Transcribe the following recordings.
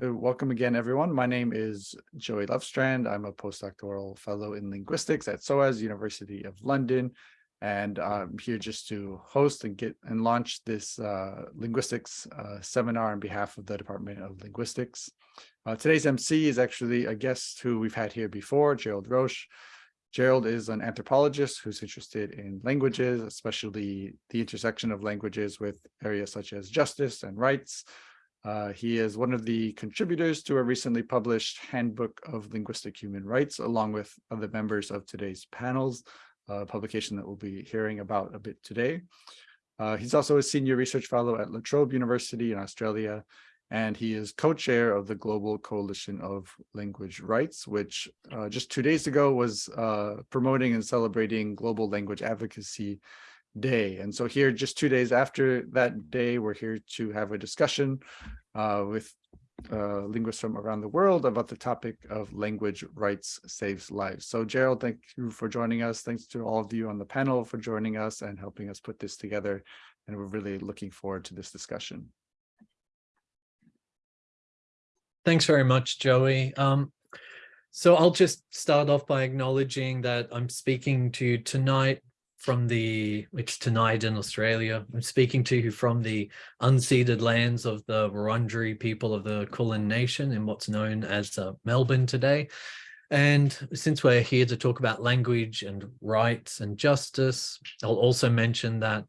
Uh, Welcome again, everyone. My name is Joey Lovestrand. I'm a postdoctoral fellow in linguistics at SOAS University of London. And I'm here just to host and get and launch this uh, linguistics uh, seminar on behalf of the Department of Linguistics. Uh, today's MC is actually a guest who we've had here before, Gerald Roche. Gerald is an anthropologist who's interested in languages, especially the intersection of languages with areas such as justice and rights. Uh, he is one of the contributors to a recently published Handbook of Linguistic Human Rights, along with other members of today's panels, a publication that we'll be hearing about a bit today. Uh, he's also a senior research fellow at La Trobe University in Australia, and he is co-chair of the Global Coalition of Language Rights, which uh, just two days ago was uh, promoting and celebrating Global Language Advocacy day. And so here, just two days after that day, we're here to have a discussion uh, with uh, linguists from around the world about the topic of language rights saves lives. So Gerald, thank you for joining us. Thanks to all of you on the panel for joining us and helping us put this together. And we're really looking forward to this discussion. Thanks very much, Joey. Um, so I'll just start off by acknowledging that I'm speaking to you tonight from the, which tonight in Australia. I'm speaking to you from the unceded lands of the Wurundjeri people of the Kulin Nation in what's known as uh, Melbourne today. And since we're here to talk about language and rights and justice, I'll also mention that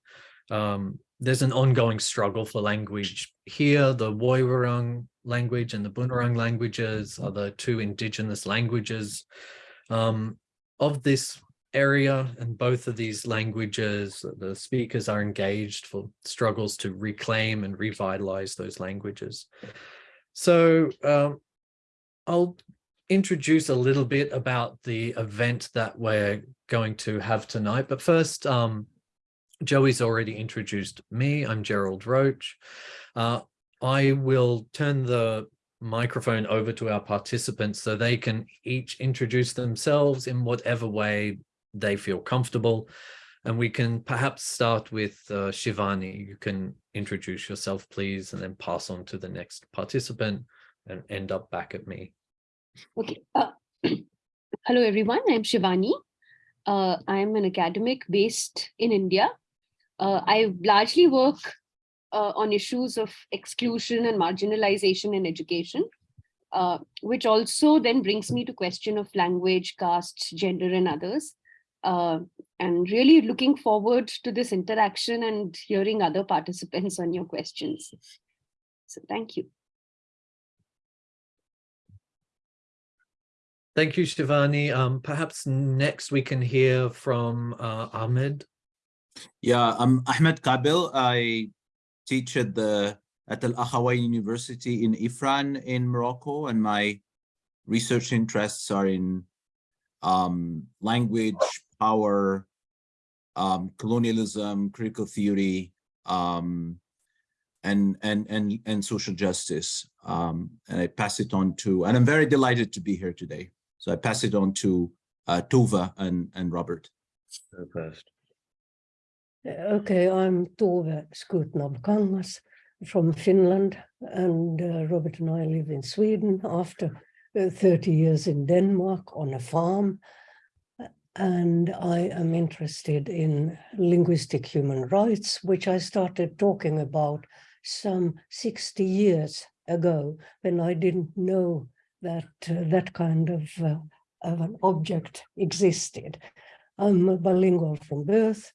um, there's an ongoing struggle for language here. The Woiwurrung language and the Bunurong languages are the two indigenous languages um, of this area and both of these languages the speakers are engaged for struggles to reclaim and revitalize those languages so um, i'll introduce a little bit about the event that we're going to have tonight but first um, joey's already introduced me i'm gerald Roche. uh, i will turn the microphone over to our participants so they can each introduce themselves in whatever way they feel comfortable. And we can perhaps start with uh, Shivani. You can introduce yourself, please, and then pass on to the next participant and end up back at me. Okay. Uh, hello, everyone. I'm Shivani. Uh, I'm an academic based in India. Uh, I largely work uh, on issues of exclusion and marginalization in education, uh, which also then brings me to question of language, caste, gender, and others uh, and really looking forward to this interaction and hearing other participants on your questions. So thank you. Thank you, Shivani. Um, perhaps next we can hear from uh, Ahmed. Yeah, I'm Ahmed Kabel. I teach at the at Al Akhawayn University in Ifrane in Morocco, and my research interests are in um, language, power, um, colonialism, critical theory, um, and and and and social justice. Um, and I pass it on to, and I'm very delighted to be here today. So I pass it on to uh, Tove and and Robert. First. Okay, I'm Tove Skutnabb-Kangas from Finland, and uh, Robert and I live in Sweden after uh, 30 years in Denmark on a farm and I am interested in linguistic human rights, which I started talking about some 60 years ago when I didn't know that uh, that kind of, uh, of an object existed. I'm bilingual from birth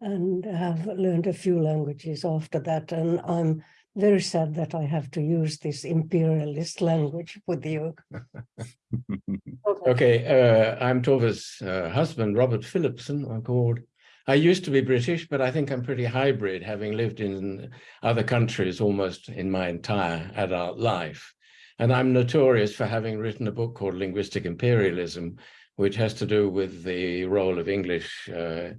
and have learned a few languages after that, and I'm very sad that I have to use this imperialist language with you. okay, okay uh, I'm Tove's uh, husband, Robert Phillipson, I'm called. I used to be British, but I think I'm pretty hybrid, having lived in other countries almost in my entire adult life. And I'm notorious for having written a book called Linguistic Imperialism, which has to do with the role of English uh,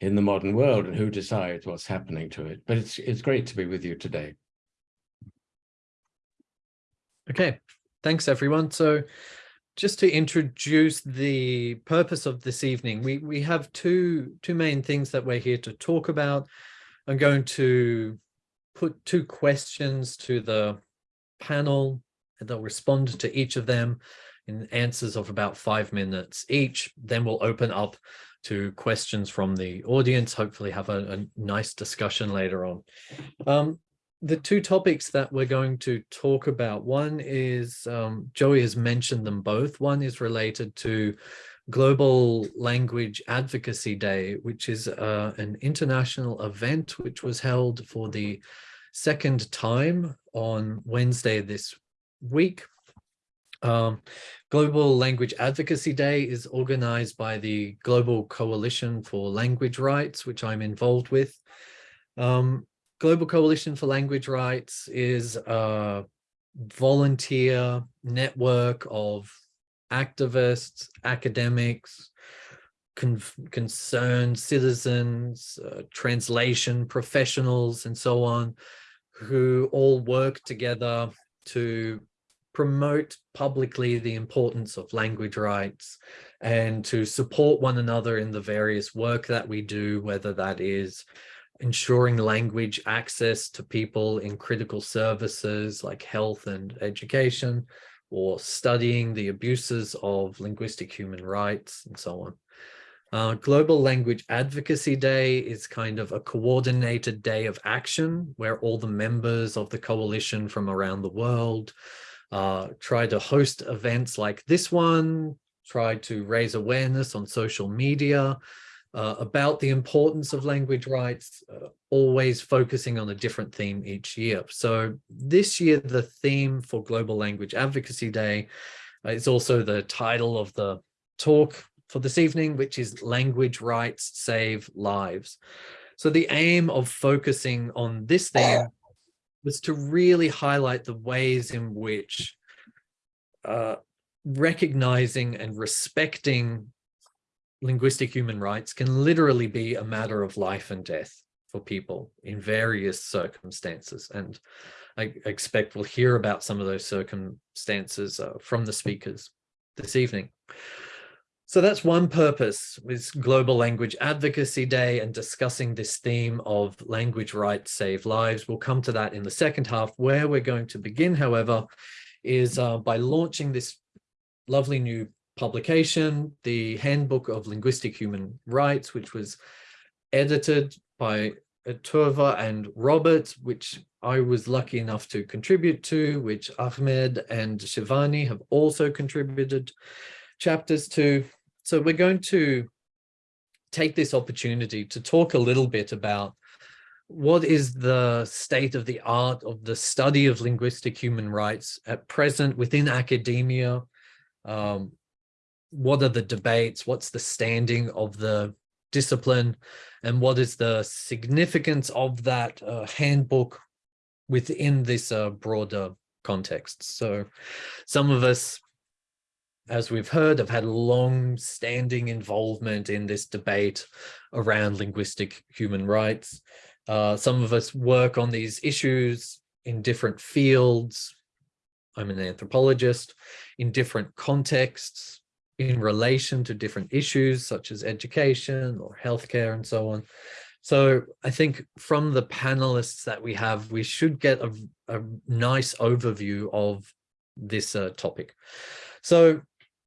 in the modern world and who decides what's happening to it. But it's it's great to be with you today. Okay, thanks everyone. So just to introduce the purpose of this evening, we, we have two, two main things that we're here to talk about. I'm going to put two questions to the panel and they'll respond to each of them in answers of about five minutes each. Then we'll open up to questions from the audience, hopefully have a, a nice discussion later on. Um, the two topics that we're going to talk about, one is, um, Joey has mentioned them both. One is related to Global Language Advocacy Day, which is uh, an international event which was held for the second time on Wednesday this week. Um, Global Language Advocacy Day is organized by the Global Coalition for Language Rights, which I'm involved with. Um, Global Coalition for Language Rights is a volunteer network of activists, academics, con concerned citizens, uh, translation professionals, and so on, who all work together to promote publicly the importance of language rights and to support one another in the various work that we do, whether that is ensuring language access to people in critical services like health and education, or studying the abuses of linguistic human rights and so on. Uh, Global Language Advocacy Day is kind of a coordinated day of action where all the members of the coalition from around the world uh, try to host events like this one, try to raise awareness on social media, uh, about the importance of language rights, uh, always focusing on a different theme each year. So this year, the theme for Global Language Advocacy Day uh, is also the title of the talk for this evening, which is Language Rights Save Lives. So the aim of focusing on this theme was to really highlight the ways in which uh, recognizing and respecting linguistic human rights can literally be a matter of life and death for people in various circumstances. And I expect we'll hear about some of those circumstances uh, from the speakers this evening. So that's one purpose with Global Language Advocacy Day and discussing this theme of language rights save lives. We'll come to that in the second half. Where we're going to begin, however, is uh, by launching this lovely new publication, the Handbook of Linguistic Human Rights, which was edited by Tove and Robert, which I was lucky enough to contribute to, which Ahmed and Shivani have also contributed chapters to. So we're going to take this opportunity to talk a little bit about what is the state of the art of the study of linguistic human rights at present within academia, um, what are the debates, what's the standing of the discipline, and what is the significance of that uh, handbook within this uh, broader context. So some of us, as we've heard, have had long standing involvement in this debate around linguistic human rights. Uh, some of us work on these issues in different fields. I'm an anthropologist in different contexts in relation to different issues such as education or healthcare and so on. So I think from the panelists that we have, we should get a, a nice overview of this uh, topic. So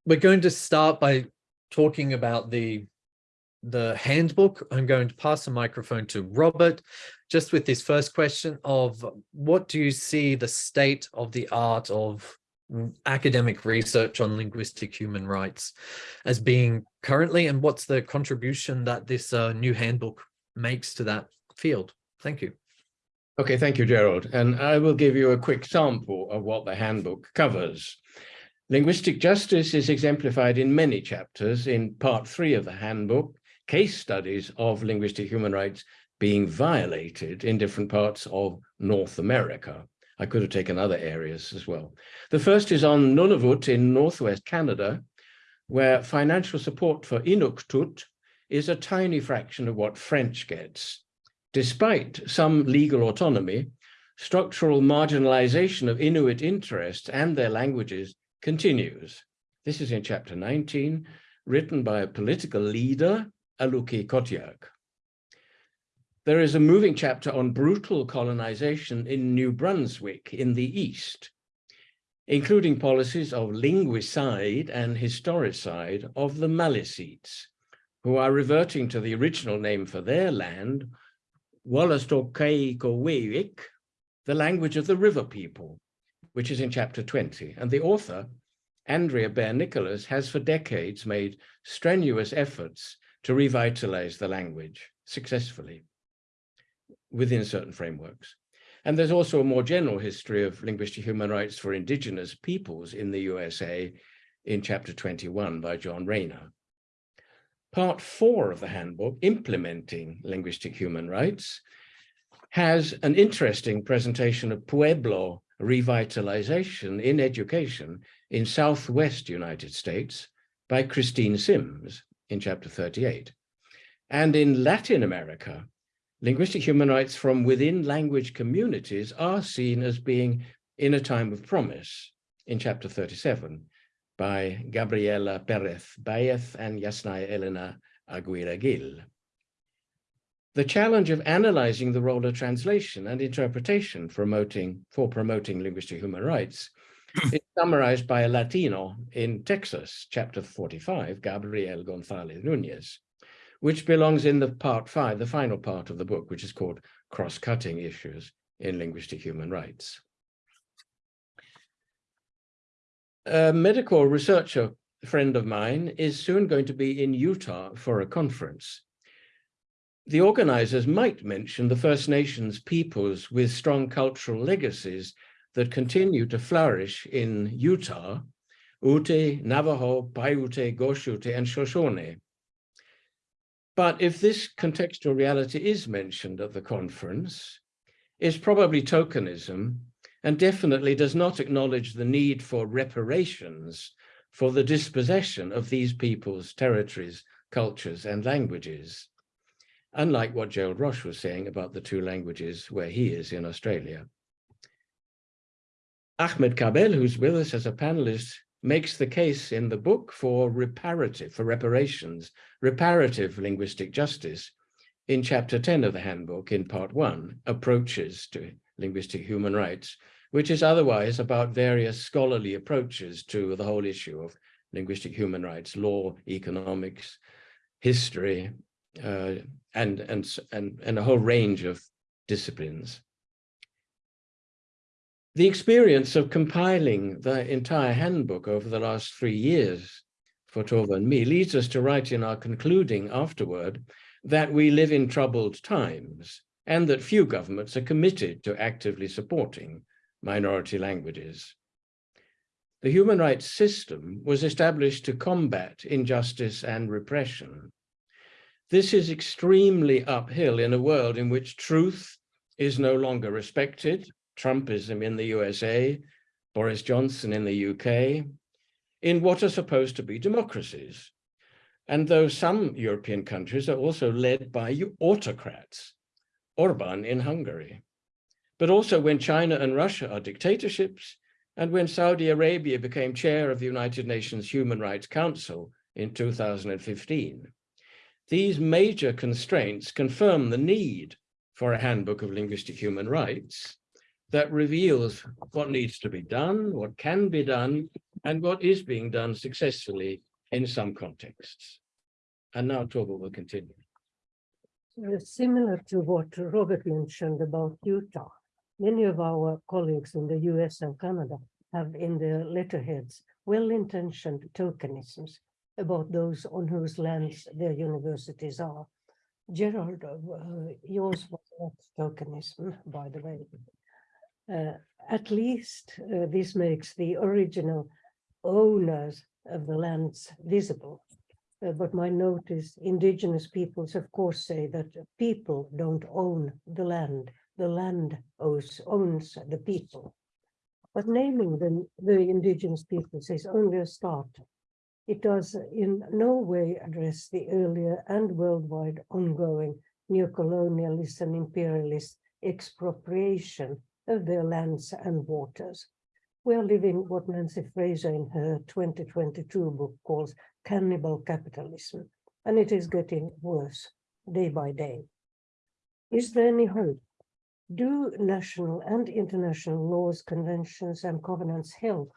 we're going to start by talking about the the handbook. I'm going to pass the microphone to Robert, just with this first question of what do you see the state of the art of academic research on linguistic human rights as being currently and what's the contribution that this uh, new handbook makes to that field? Thank you. Okay, thank you, Gerald. And I will give you a quick sample of what the handbook covers. Linguistic justice is exemplified in many chapters. In part three of the handbook, case studies of linguistic human rights being violated in different parts of North America. I could have taken other areas as well. The first is on Nunavut in Northwest Canada, where financial support for Inuktitut is a tiny fraction of what French gets. Despite some legal autonomy, structural marginalization of Inuit interests and their languages continues. This is in chapter 19, written by a political leader, Aluki Kotierk. There is a moving chapter on brutal colonization in New Brunswick in the East. including policies of linguicide and historicide of the Maliseets, who are reverting to the original name for their land, Wallastokaikovik, the language of the river people, which is in chapter 20. And the author, Andrea Bear Nicholas, has for decades made strenuous efforts to revitalize the language successfully within certain frameworks. And there's also a more general history of linguistic human rights for indigenous peoples in the USA in chapter 21 by Jon Reyhner. Part four of the handbook, Implementing Linguistic Human Rights, has an interesting presentation of Pueblo revitalization in education in Southwest United States by Christine Sims in chapter 38. And in Latin America, linguistic human rights from within language communities are seen as being in a time of promise in chapter 37 by Gabriela Perez Baez and Yasnaya Elena Aguilar Gil. The challenge of analyzing the role of translation and interpretation promoting, for promoting linguistic human rights is summarized by a Latino in Texas, chapter 45, Gabriel Gonzalez Nunez, which belongs in the part five, the final part of the book, which is called Cross-Cutting Issues in Linguistic Human Rights. A medical researcher friend of mine is soon going to be in Utah for a conference. The organizers might mention the First Nations peoples with strong cultural legacies that continue to flourish in Utah, Ute, Navajo, Paiute, Goshute, and Shoshone. But if this contextual reality is mentioned at the conference, it's probably tokenism and definitely does not acknowledge the need for reparations for the dispossession of these people's territories, cultures, and languages, unlike what Gerald Roche was saying about the two languages where he is in Australia. Ahmed Kabel, who's with us as a panelist, makes the case in the book for reparative, for reparations, reparative linguistic justice in chapter 10 of the handbook in part one, approaches to linguistic human rights, which is otherwise about various scholarly approaches to the whole issue of linguistic human rights, law, economics, history, uh, and, and, and, and a whole range of disciplines. The experience of compiling the entire handbook over the last three years for Tove and me leads us to write in our concluding afterword that we live in troubled times and that few governments are committed to actively supporting minority languages. The human rights system was established to combat injustice and repression. This is extremely uphill in a world in which truth is no longer respected, Trumpism in the USA, Boris Johnson in the UK, in what are supposed to be democracies. And though some European countries are also led by autocrats, Orban in Hungary, but also when China and Russia are dictatorships, and when Saudi Arabia became chair of the United Nations Human Rights Council in 2015. These major constraints confirm the need for a handbook of linguistic human rights that reveals what needs to be done, what can be done, and what is being done successfully in some contexts. And now Tove will continue. Similar to what Robert mentioned about Utah, many of our colleagues in the US and Canada have in their letterheads well-intentioned tokenisms about those on whose lands their universities are. Gerald, uh, yours was not tokenism, by the way. Uh, at least uh, this makes the original owners of the lands visible. Uh, but my note is indigenous peoples, of course, say that people don't own the land the land owns, owns the people. But naming them the indigenous peoples is only a start. It does in no way address the earlier and worldwide ongoing neocolonialist and imperialist expropriation of their lands and waters. We are living what Nancy Fraser in her 2022 book calls cannibal capitalism, and it is getting worse day by day. Is there any hope? do national and international laws, conventions and covenants help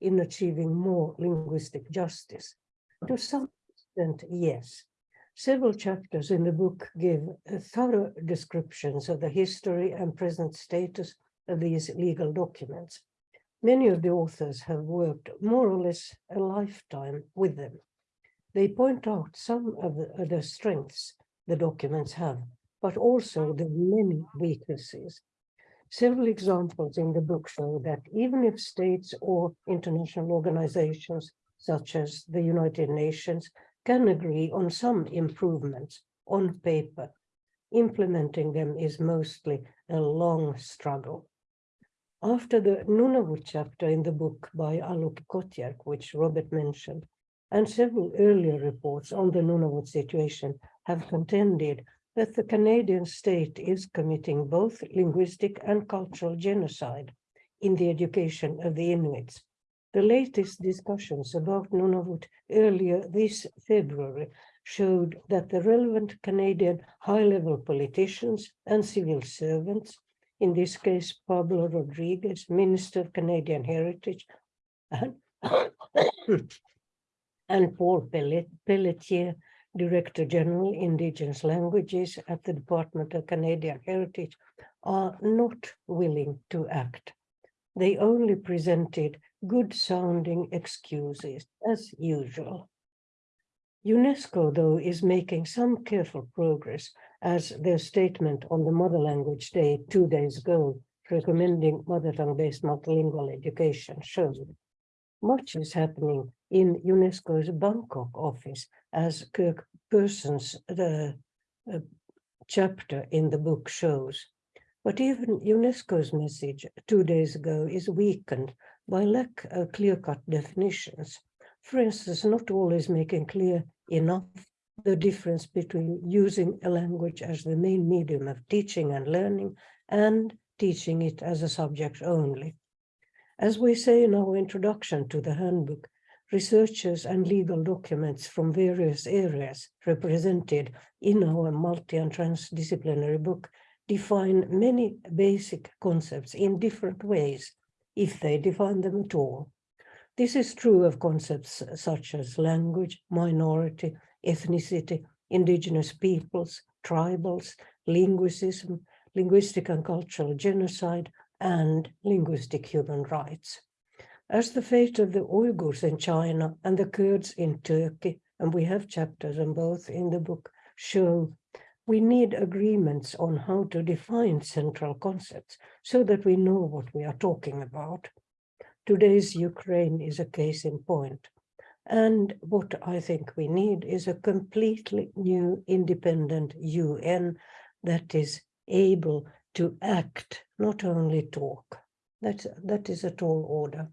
in achieving more linguistic justice? To some extent, yes. Several chapters in the book give thorough descriptions of the history and present status of these legal documents. Many of the authors have worked more or less a lifetime with them. They point out some of the, of the strengths the documents have, but also the many weaknesses. Several examples in the book show that even if states or international organizations, such as the United Nations, can agree on some improvements on paper, implementing them is mostly a long struggle. After the Nunavut chapter in the book by Aluk Kotierk, which Robert mentioned, and several earlier reports on the Nunavut situation have contended that the Canadian state is committing both linguistic and cultural genocide in the education of the Inuits. The latest discussions about Nunavut earlier this February showed that the relevant Canadian high-level politicians and civil servants, in this case Pablo Rodriguez, Minister of Canadian Heritage, and, and Paul Pellet, Pelletier, Director General Indigenous Languages at the Department of Canadian Heritage, are not willing to act. They only presented good sounding excuses as usual. UNESCO, though, is making some careful progress as their statement on the Mother Language Day two days ago, recommending mother tongue-based multilingual education showed. Much is happening in UNESCO's Bangkok office as Kirk Person's the uh, chapter in the book shows. But even UNESCO's message two days ago is weakened by lack of clear-cut definitions. For instance, not always making clear enough the difference between using a language as the main medium of teaching and learning and teaching it as a subject only. As we say in our introduction to the handbook, researchers and legal documents from various areas represented in our multi and transdisciplinary book define many basic concepts in different ways, if they define them at all. This is true of concepts such as language, minority, ethnicity, indigenous peoples, tribals, linguicism, linguistic and cultural genocide, and linguistic human rights. As the fate of the Uyghurs in China and the Kurds in Turkey, and we have chapters on both in the book, show we need agreements on how to define central concepts so that we know what we are talking about. Today's Ukraine is a case in point. And what I think we need is a completely new independent UN that is able to act, not only talk. That, that is a tall order.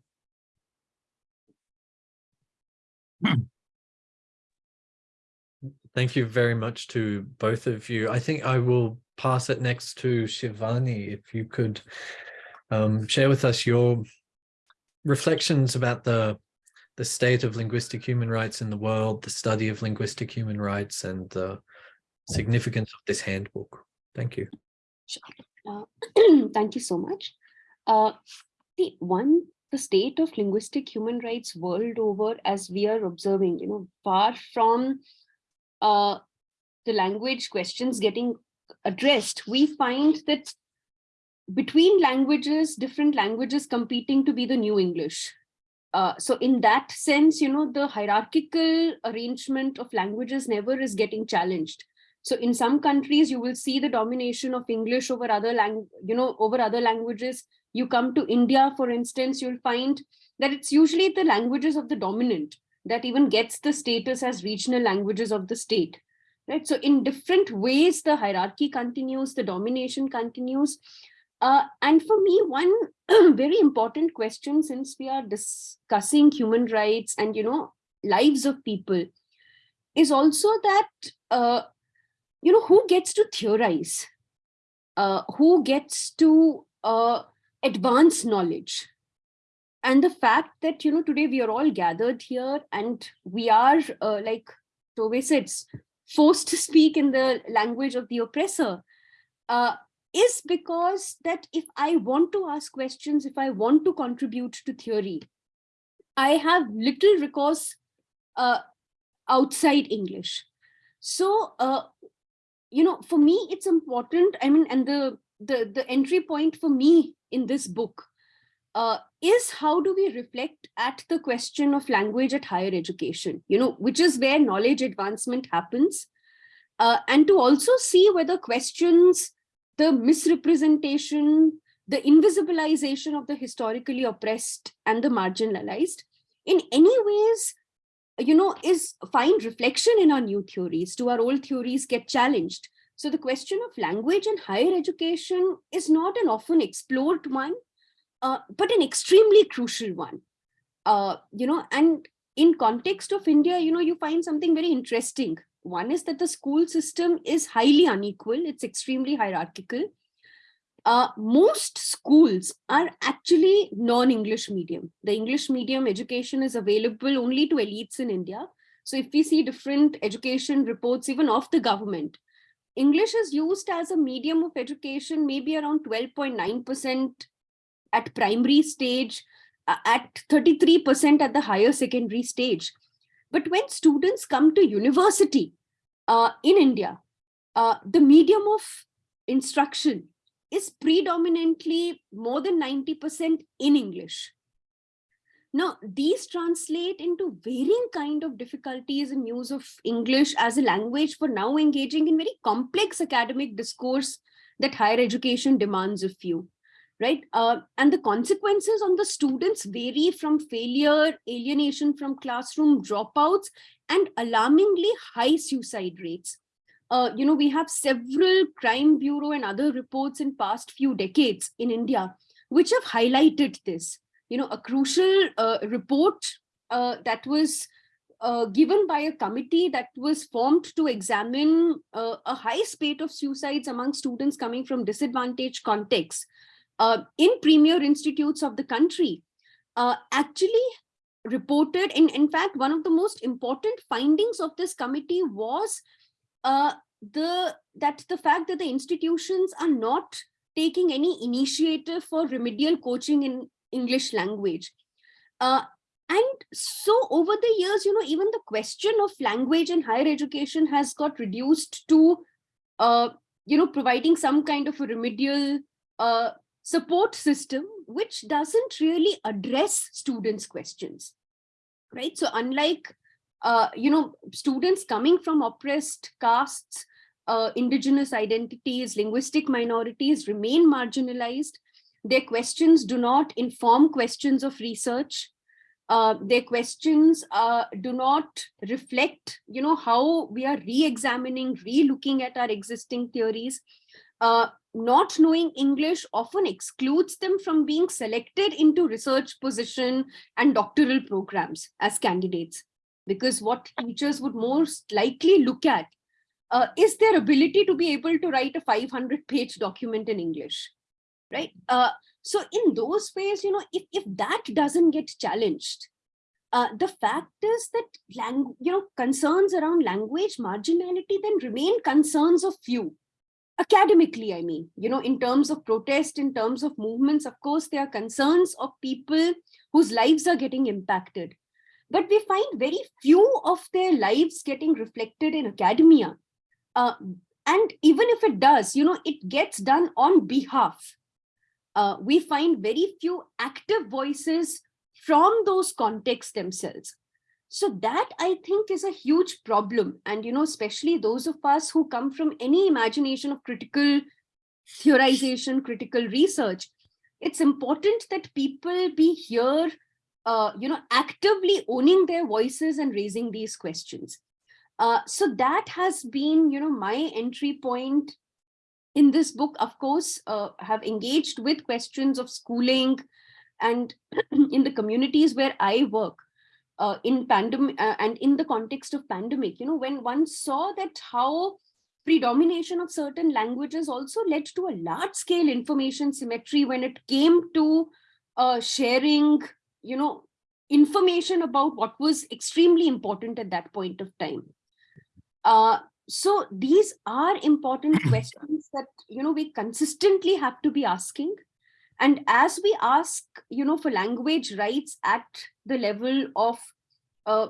Thank you very much to both of you. I think I will pass it next to Shivani, if you could um, share with us your reflections about the the state of linguistic human rights in the world, the study of linguistic human rights and the significance of this handbook. Thank you. Uh, thank you so much. Uh, the one, the state of linguistic human rights world over, as we are observing, you know, far from uh, the language questions getting addressed, we find that between languages, different languages competing to be the new English. Uh, so in that sense, you know, the hierarchical arrangement of languages never is getting challenged. So in some countries, you will see the domination of English over other lang you know, over other languages. You come to India, for instance, you'll find that it's usually the languages of the dominant that even gets the status as regional languages of the state. Right. So in different ways, the hierarchy continues, the domination continues. Uh, and for me, one very important question, since we are discussing human rights and, you know, lives of people, is also that, uh, you know, who gets to theorize? Uh, who gets to uh, advance knowledge? And the fact that, you know, today we are all gathered here and we are, uh, like Tove said, forced to speak in the language of the oppressor. Uh, is because that if I want to ask questions, if I want to contribute to theory, I have little recourse uh, outside English. So, uh, you know, for me, it's important. I mean, and the the the entry point for me in this book uh, is how do we reflect at the question of language at higher education, you know, which is where knowledge advancement happens. Uh, and to also see whether questions, the misrepresentation, the invisibilization of the historically oppressed and the marginalized in any ways, you know, is find reflection in our new theories. Do our old theories get challenged? So the question of language and higher education is not an often explored one, uh, but an extremely crucial one. Uh, you know, and in context of India, you know, you find something very interesting. One is that the school system is highly unequal. It's extremely hierarchical. Uh, most schools are actually non-English medium. The English medium education is available only to elites in India. So if we see different education reports, even of the government, English is used as a medium of education, maybe around 12.9% at primary stage, uh, at 33% at the higher secondary stage. But when students come to university uh, in India, uh, the medium of instruction is predominantly more than 90% in English. Now, these translate into varying kind of difficulties in use of English as a language for now engaging in very complex academic discourse that higher education demands of you right? Uh, and the consequences on the students vary from failure, alienation from classroom dropouts, and alarmingly high suicide rates. Uh, you know, we have several crime bureau and other reports in past few decades in India, which have highlighted this. You know, a crucial uh, report uh, that was uh, given by a committee that was formed to examine uh, a high spate of suicides among students coming from disadvantaged contexts in premier institutes of the country actually reported in in fact one of the most important findings of this committee was uh, the that the fact that the institutions are not taking any initiative for remedial coaching in English language. Uh, and so over the years, you know, even the question of language in higher education has got reduced to, uh, you know, providing some kind of a remedial uh, support system which doesn't really address students questions right so unlike uh, you know students coming from oppressed castes uh, indigenous identities linguistic minorities remain marginalized. Their questions do not inform questions of research. Uh, their questions uh, do not reflect you know how we are re-examining re-looking at our existing theories. Uh, not knowing English often excludes them from being selected into research position and doctoral programs as candidates. Because what teachers would most likely look at uh, is their ability to be able to write a 500 page document in English, right? Uh, so in those ways, you know, if, if that doesn't get challenged, uh, the fact is that you know concerns around language marginality then remain concerns of few academically, I mean, you know, in terms of protest, in terms of movements, of course, there are concerns of people whose lives are getting impacted. But we find very few of their lives getting reflected in academia. Uh, and even if it does, you know, it gets done on behalf. Uh, we find very few active voices from those contexts themselves. So that I think is a huge problem. And, you know, especially those of us who come from any imagination of critical theorization, critical research, it's important that people be here, uh, you know, actively owning their voices and raising these questions. Uh, so that has been, you know, my entry point in this book, of course, uh, have engaged with questions of schooling and in the communities where I work uh, in pandemic uh, and in the context of pandemic, you know, when one saw that how predomination of certain languages also led to a large scale information symmetry when it came to uh, sharing, you know, information about what was extremely important at that point of time. Uh, so these are important questions that you know we consistently have to be asking and as we ask you know for language rights at the level of uh,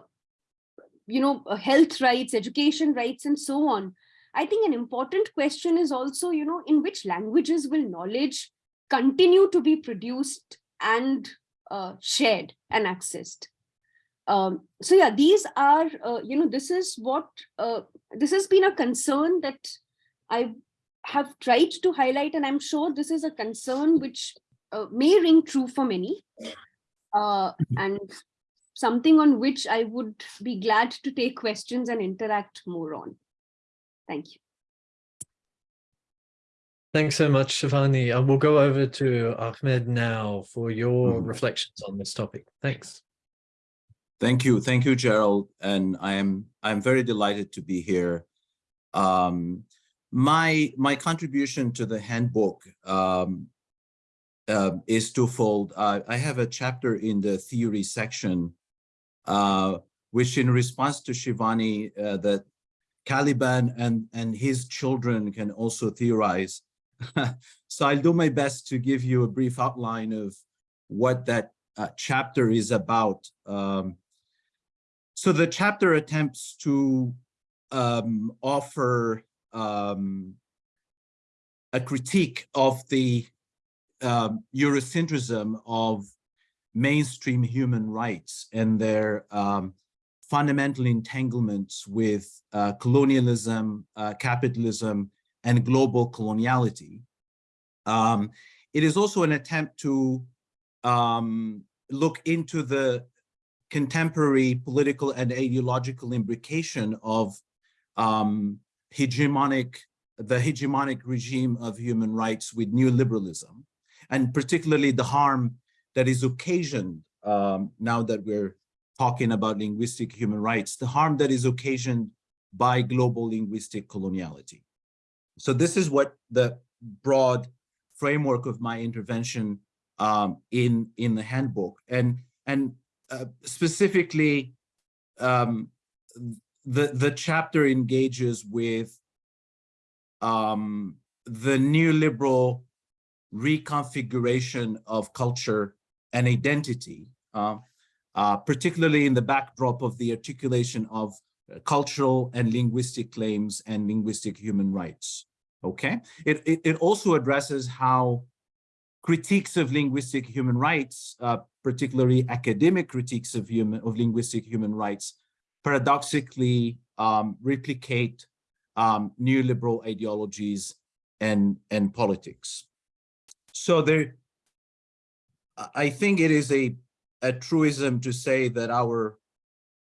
you know uh, health rights education rights and so on i think an important question is also you know in which languages will knowledge continue to be produced and uh, shared and accessed. Um, so yeah these are uh, you know this is what uh, this has been a concern that i have tried to highlight and i'm sure this is a concern which uh, may ring true for many. Uh, and something on which i would be glad to take questions and interact more on. Thank you Thanks so much, Shivani. Uh, we'll go over to Ahmed now for your Mhm. reflections on this topic. Thanks. Thank you, thank you, Gerald, and I am I'm very delighted to be here. Um, my my contribution to the handbook um, uh, is twofold. Uh, I have a chapter in the theory section, uh, which in response to Shivani, uh, that Caliban and and his children can also theorize. so I'll do my best to give you a brief outline of what that uh, chapter is about. Um, so the chapter attempts to um, offer um, a critique of the um, Eurocentrism of mainstream human rights and their um, fundamental entanglements with uh, colonialism, uh, capitalism, and global coloniality. Um, it is also an attempt to um, look into the contemporary political and ideological imbrication of um, hegemonic, the hegemonic regime of human rights with neoliberalism, and particularly the harm that is occasioned um, now that we're talking about linguistic human rights, the harm that is occasioned by global linguistic coloniality. So this is what the broad framework of my intervention um, in in the handbook, and and uh, specifically, um, the the chapter engages with um, the neoliberal reconfiguration of culture and identity, uh, uh, particularly in the backdrop of the articulation of cultural and linguistic claims and linguistic human rights. Okay, it, it, it also addresses how critiques of linguistic human rights, uh, particularly academic critiques of human of linguistic human rights, paradoxically um, replicate um, neoliberal ideologies and and politics. So there, I think it is a a truism to say that our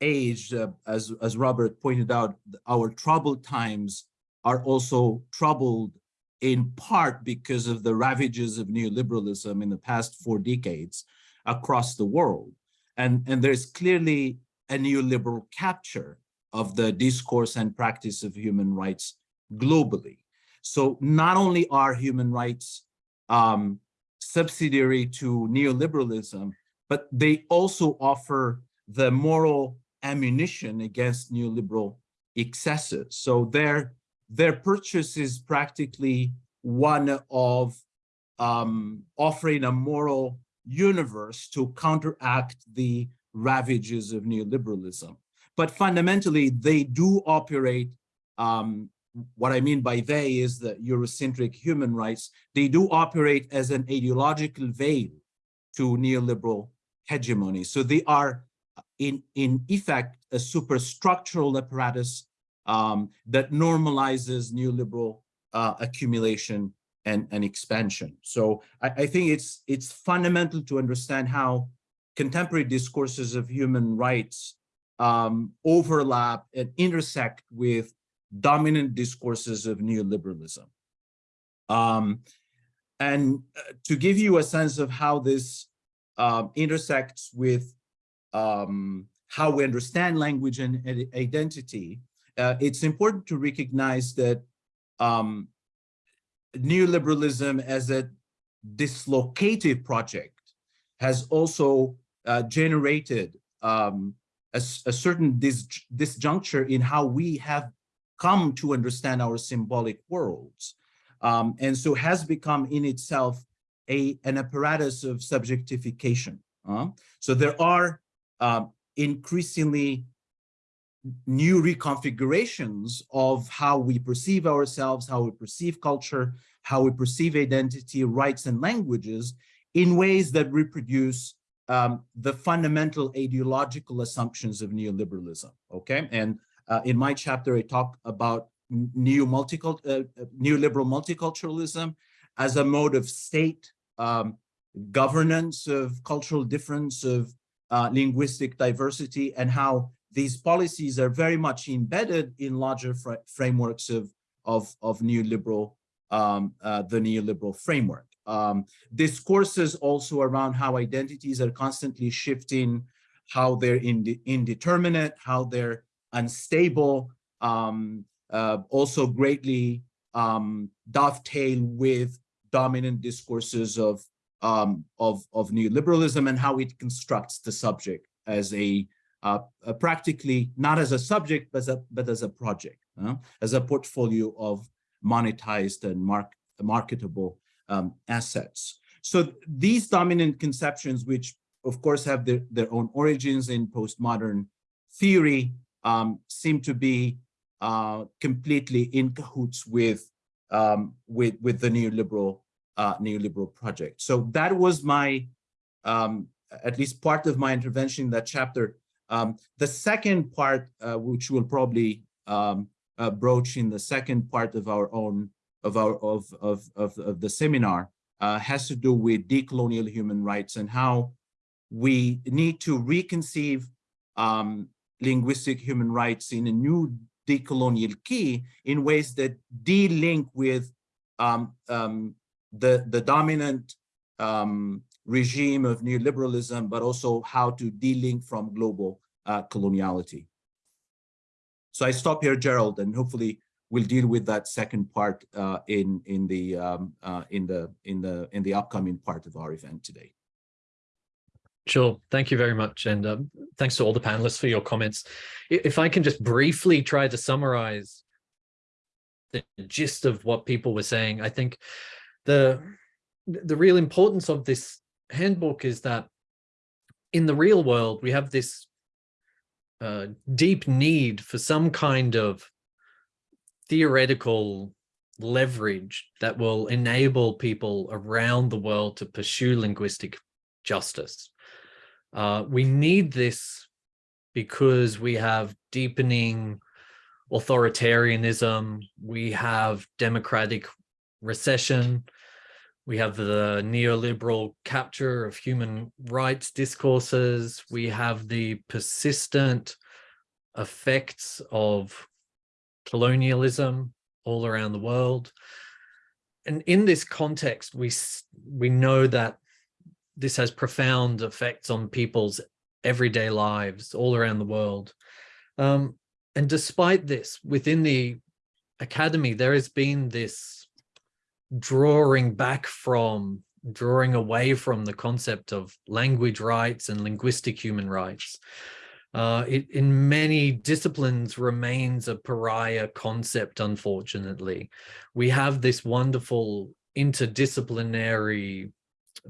age, uh, as, as Robert pointed out, our troubled times are also troubled in part because of the ravages of neoliberalism in the past four decades across the world. And, and there's clearly a neoliberal capture of the discourse and practice of human rights globally. So not only are human rights um, subsidiary to neoliberalism, but they also offer the moral ammunition against neoliberal excesses. So their, their purchase is practically one of um, offering a moral universe to counteract the ravages of neoliberalism. But fundamentally, they do operate, um, what I mean by they is the Eurocentric human rights, they do operate as an ideological veil to neoliberal hegemony. So they are in, in effect, a superstructural apparatus um, that normalizes neoliberal uh, accumulation and, and expansion. So I, I think it's, it's fundamental to understand how contemporary discourses of human rights um, overlap and intersect with dominant discourses of neoliberalism. Um, and uh, to give you a sense of how this um, intersects with um, how we understand language and, identity, uh, it's important to recognize that um, neoliberalism as a dislocative project has also uh, generated um, a, a, certain dis disjuncture in how we have come to understand our symbolic worlds. Um, and so has become in itself a, an apparatus of subjectification. uh. So there are uh, increasingly new reconfigurations of how we perceive ourselves, how we perceive culture, how we perceive identity, rights, and languages in ways that reproduce um, the fundamental ideological assumptions of neoliberalism, okay? And uh, in my chapter, I talk about new multicult uh, uh, neoliberal multiculturalism as a mode of state um, governance of cultural difference, of uh, linguistic diversity, and how these policies are very much embedded in larger fr frameworks of, of, of neoliberal, um, uh, the neoliberal framework. Um, discourses also around how identities are constantly shifting, how they're inde indeterminate, how they're unstable, um, uh, also greatly um, dovetail with dominant discourses of, um, of, of neoliberalism and how it constructs the subject as a, uh, a practically not as a subject, but as a, but as a project, uh, as a portfolio of monetized and mark, marketable um, assets. So these dominant conceptions, which of course have their, their own origins in postmodern theory, um, seem to be uh, completely in cahoots with um, with with the neoliberal uh, neoliberal project. So that was my um, at least part of my intervention in that chapter. Um, the second part, uh, which we'll probably um, uh, broach in the second part of our own of our of of of, of the seminar, uh, has to do with decolonial human rights and how we need to reconceive um, linguistic human rights in a new decolonial key in ways that de-link with um, um, the, the dominant um, regime of neoliberalism, but also how to de-link from global uh, coloniality. So I stop here, Gerald, and hopefully we'll deal with that second part uh, in in the um, uh, in the in the in the upcoming part of our event today. Sure. Thank you very much. And um, thanks to all the panelists for your comments. If I can just briefly try to summarize the gist of what people were saying, I think the, the real importance of this handbook is that in the real world, we have this uh, deep need for some kind of theoretical leverage that will enable people around the world to pursue linguistic justice. Uh, we need this because we have deepening authoritarianism, we have democratic recession, we have the neoliberal capture of human rights discourses, we have the persistent effects of colonialism all around the world. And in this context, we, we know that this has profound effects on people's everyday lives all around the world. Um, and despite this, within the academy, there has been this drawing back from, drawing away from the concept of language rights and linguistic human rights. Uh, it in many disciplines remains a pariah concept, unfortunately. We have this wonderful interdisciplinary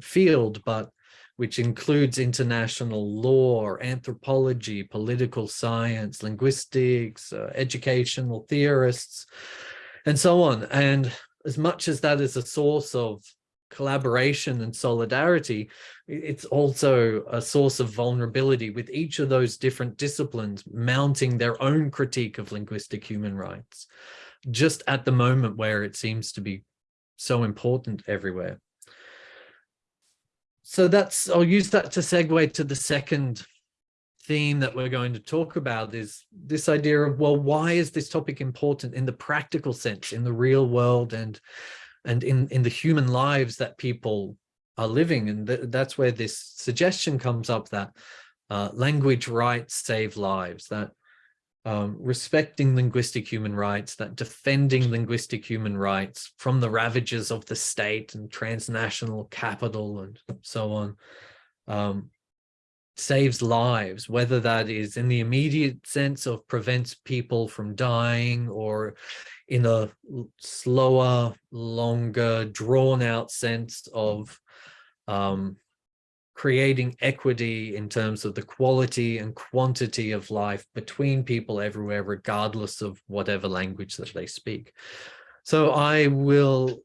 field, but which includes international law, anthropology, political science, linguistics, uh, educational theorists, and so on. And as much as that is a source of collaboration and solidarity, it's also a source of vulnerability with each of those different disciplines mounting their own critique of linguistic human rights, just at the moment where it seems to be so important everywhere. So that's I'll use that to segue to the second theme that we're going to talk about is this idea of well why is this topic important in the practical sense in the real world and and in in the human lives that people are living and th that's where this suggestion comes up that uh, language rights save lives that um, respecting linguistic human rights, that defending linguistic human rights from the ravages of the state and transnational capital and so on. Um, saves lives, whether that is in the immediate sense of prevents people from dying or in a slower, longer, drawn out sense of um, creating equity in terms of the quality and quantity of life between people everywhere, regardless of whatever language that they speak. So I will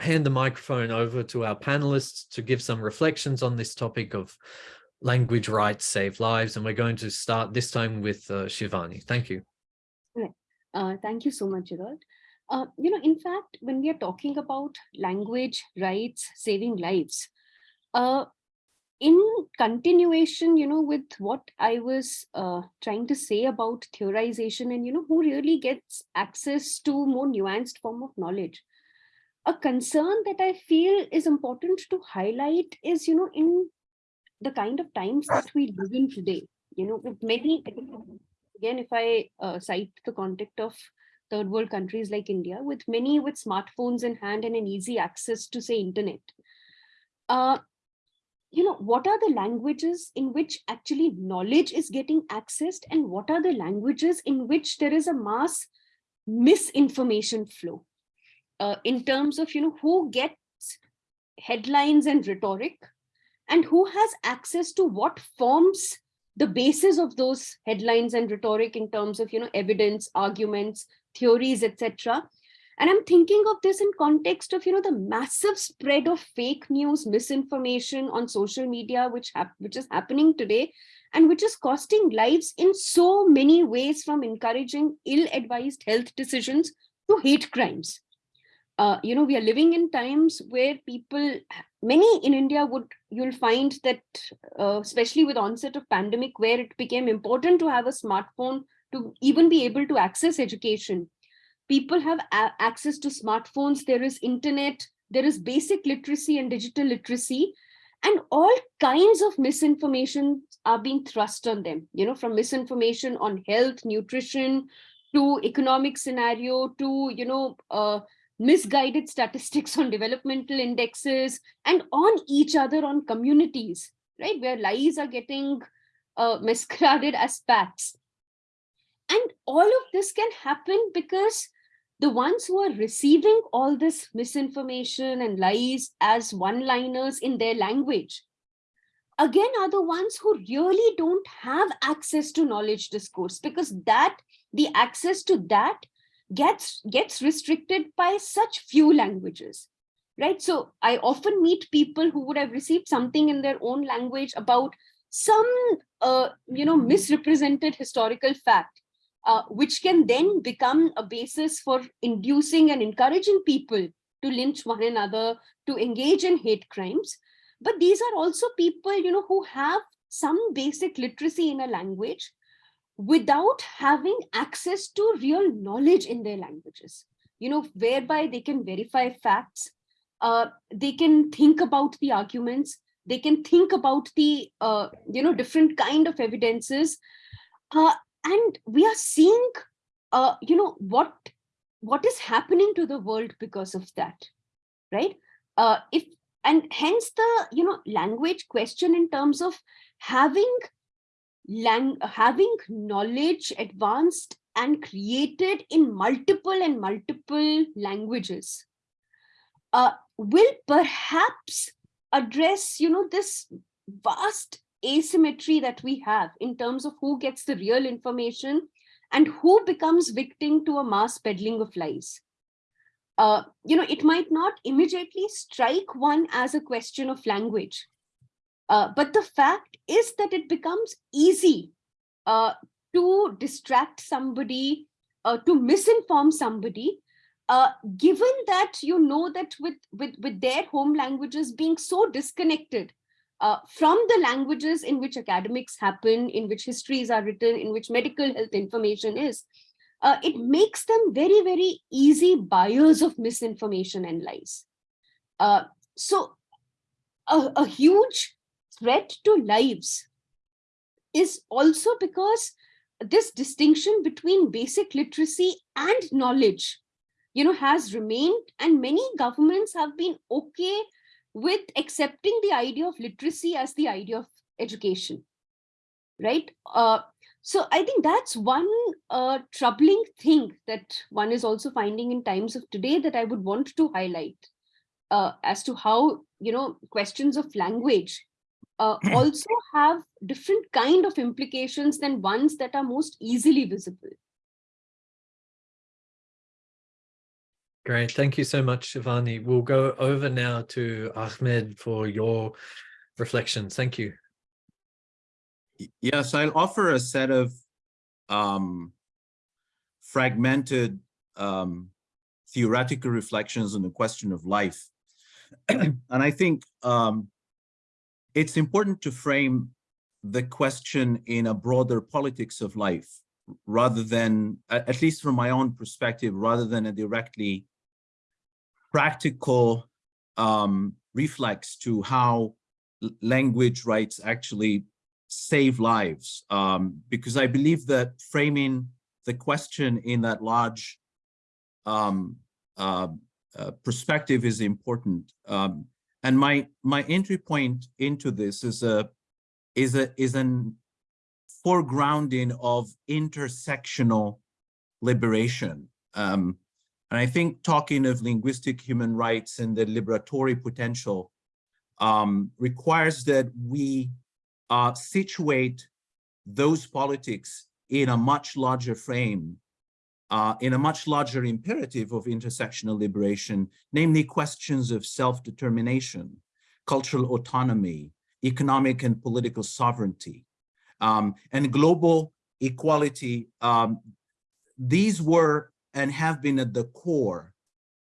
hand the microphone over to our panelists to give some reflections on this topic of language rights save lives. And we're going to start this time with uh, Shivani. Thank you. Uh, thank you so much, Gerald. Uh, you know, in fact, when we are talking about language rights saving lives, uh, in continuation, you know, with what I was uh, trying to say about theorization and, you know, who really gets access to more nuanced form of knowledge. A concern that I feel is important to highlight is, you know, in the kind of times that we live in today, you know, with many, again, if I uh, cite the context of third world countries like India, with many with smartphones in hand and an easy access to say internet. Uh, you know, what are the languages in which actually knowledge is getting accessed and what are the languages in which there is a mass misinformation flow uh, in terms of, you know, who gets headlines and rhetoric and who has access to what forms the basis of those headlines and rhetoric in terms of, you know, evidence, arguments, theories, etc. And I'm thinking of this in context of, you know, the massive spread of fake news, misinformation on social media, which, which is happening today, and which is costing lives in so many ways from encouraging ill-advised health decisions to hate crimes. Uh, you know, we are living in times where people, many in India would, you'll find that, uh, especially with onset of pandemic, where it became important to have a smartphone to even be able to access education. People have access to smartphones, there is internet, there is basic literacy and digital literacy, and all kinds of misinformation are being thrust on them, you know, from misinformation on health, nutrition, to economic scenario, to, you know, uh, misguided statistics on developmental indexes, and on each other on communities, right, where lies are getting uh, masqueraded as facts. And all of this can happen because the ones who are receiving all this misinformation and lies as one-liners in their language, again are the ones who really don't have access to knowledge discourse because that the access to that gets gets restricted by such few languages right so i often meet people who would have received something in their own language about some uh, you know misrepresented historical fact uh, which can then become a basis for inducing and encouraging people to lynch one another, to engage in hate crimes. But these are also people, you know, who have some basic literacy in a language without having access to real knowledge in their languages, you know, whereby they can verify facts, uh, they can think about the arguments, they can think about the, uh, you know, different kind of evidences, uh, and we are seeing uh, you know what what is happening to the world because of that right? Uh, if and hence the you know language question in terms of having having knowledge advanced and created in multiple and multiple languages uh, will perhaps address you know this vast asymmetry that we have in terms of who gets the real information and who becomes victim to a mass peddling of lies. Uh, you know, it might not immediately strike one as a question of language, uh, but the fact is that it becomes easy uh, to distract somebody, uh, to misinform somebody, uh, given that you know that with, with, with their home languages being so disconnected uh, from the languages in which academics happen, in which histories are written, in which medical health information is, it makes them very, very easy buyers of misinformation and lies. So a, a huge threat to lives is also because this distinction between basic literacy and knowledge you know has remained and many governments have been okay with accepting the idea of literacy as the idea of education, right? Uh, so I think that's one uh, troubling thing that one is also finding in times of today that I would want to highlight uh, as to how, you know, questions of language uh, also have different kind of implications than ones that are most easily visible. Great. Thank you so much, Shivani. We'll go over now to Ahmed for your reflections. Thank you. Yes, I'll offer a set of um, fragmented um, theoretical reflections on the question of life. and I think um, it's important to frame the question in a broader politics of life rather than, at least from my own perspective, rather than a directly practical um, reflex to how language rights actually save lives. Um, because I believe that framing the question in that large um, uh, uh, perspective is important. Um, and my my entry point into this is a is a is an foregrounding of intersectional liberation. Um, and I think talking of linguistic human rights and the liberatory potential um, requires that we uh, situate those politics in a much larger frame, uh, in a much larger imperative of intersectional liberation, namely questions of self-determination, cultural autonomy, economic and political sovereignty, um, and global equality. Um, these were and have been at the core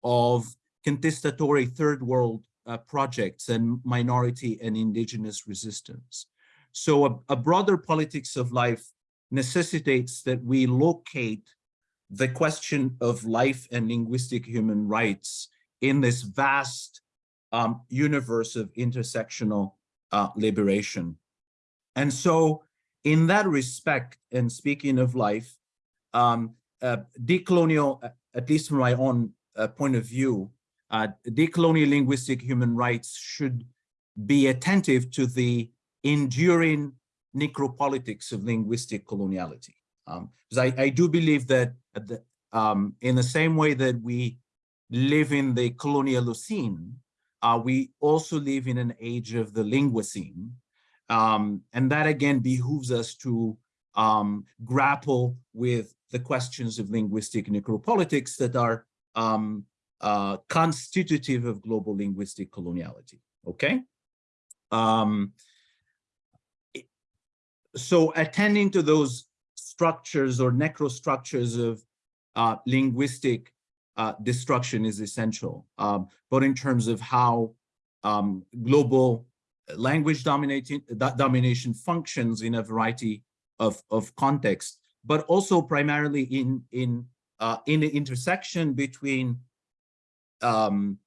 of contestatory third world uh, projects and minority and indigenous resistance. So a, a broader politics of life necessitates that we locate the question of life and linguistic human rights in this vast um, universe of intersectional uh, liberation. And so in that respect, and speaking of life, um, uh, decolonial, uh, at least from my own uh, point of view, uh, decolonial linguistic human rights should be attentive to the enduring necropolitics of linguistic coloniality. Um, because I, I do believe that at the, um, in the same way that we live in the colonialocene, uh, we also live in an age of the linguocene. Um, and that again behooves us to um, grapple with the questions of linguistic necropolitics that are um, uh, constitutive of global linguistic coloniality, okay? Um, so attending to those structures or necrostructures of uh, linguistic uh, destruction is essential, um, but in terms of how um, global language dominating, domination functions in a variety of, of contexts, but also primarily in, in, uh, in the intersection between um,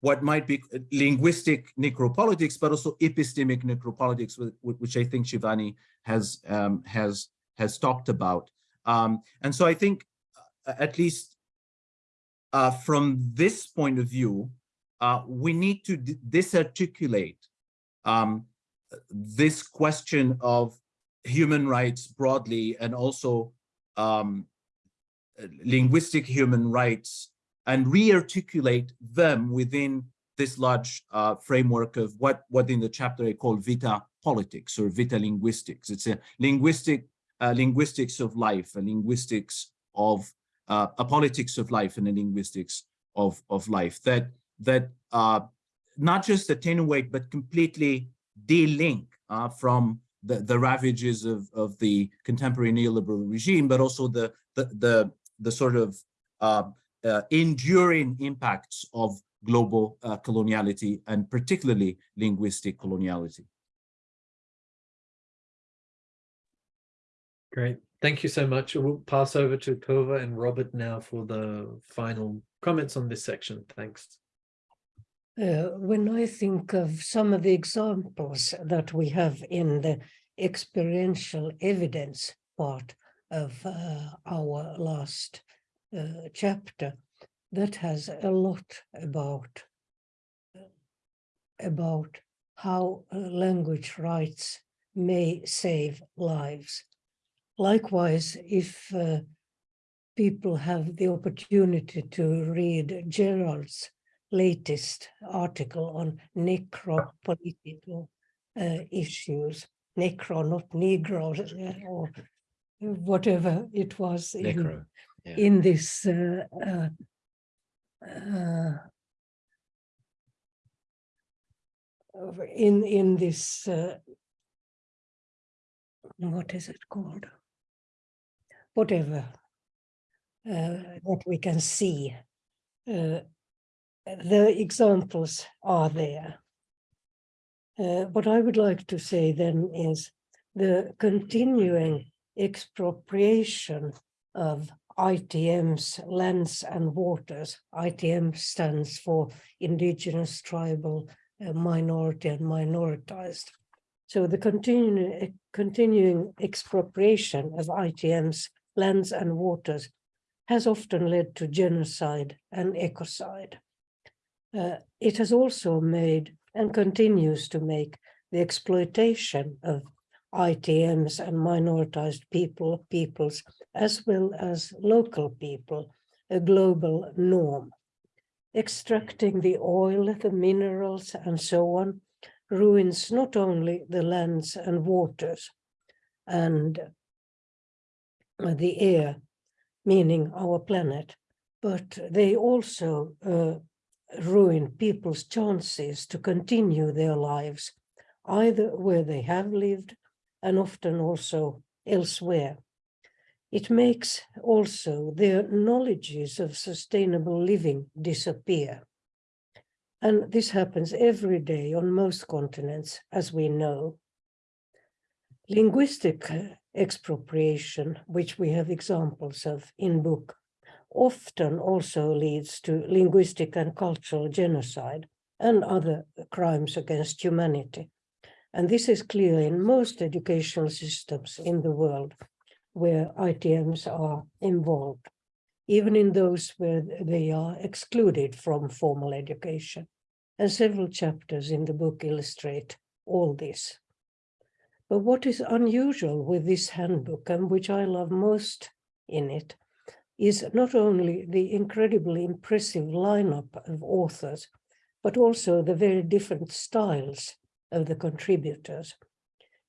what might be linguistic necropolitics, but also epistemic necropolitics, which I think Shivani has um, has has talked about. Um, and so I think, uh, at least uh, from this point of view, uh, we need to disarticulate um, this question of human rights broadly and also um, linguistic human rights and rearticulate them within this large uh, framework of what, what in the chapter I call vita politics or vita linguistics. It's a linguistic linguistics of life, a linguistics of uh, a politics of life and a linguistics of, of life that that uh, not just attenuate but completely de-link uh, from the, the ravages of, of the contemporary neoliberal regime, but also the the the, the sort of uh, uh, enduring impacts of global uh, coloniality and particularly linguistic coloniality. Great. Thank you so much. We'll pass over to Tove and Robert now for the final comments on this section. Thanks. Uh, when I think of some of the examples that we have in the experiential evidence part of uh, our last uh, chapter, that has a lot about about how uh, language rights may save lives. Likewise, if uh, people have the opportunity to read Gerald's latest article on necropolitical uh, issues, necro, not negro, uh, or whatever it was in, yeah. in this uh, uh, uh, in in this uh, what is it called? Whatever uh, that we can see. Uh, the examples are there. Uh, what I would like to say then is the continuing expropriation of ITM's lands and waters. ITM stands for indigenous, tribal, uh, minority and minoritized. So the continuing, continuing expropriation of ITM's lands and waters has often led to genocide and ecocide. Uh, it has also made and continues to make the exploitation of ITMs and minoritized people, peoples, as well as local people, a global norm. Extracting the oil, the minerals, and so on ruins not only the lands and waters and the air, meaning our planet, but they also uh, ruin people's chances to continue their lives, either where they have lived and often also elsewhere. It makes also their knowledges of sustainable living disappear. And this happens every day on most continents, as we know. Linguistic uh, expropriation, which we have examples of in book, often also leads to linguistic and cultural genocide and other crimes against humanity. And this is clear in most educational systems in the world where ITMs are involved, even in those where they are excluded from formal education. And several chapters in the book illustrate all this. But what is unusual with this handbook and which I love most in it is not only the incredibly impressive lineup of authors, but also the very different styles of the contributors.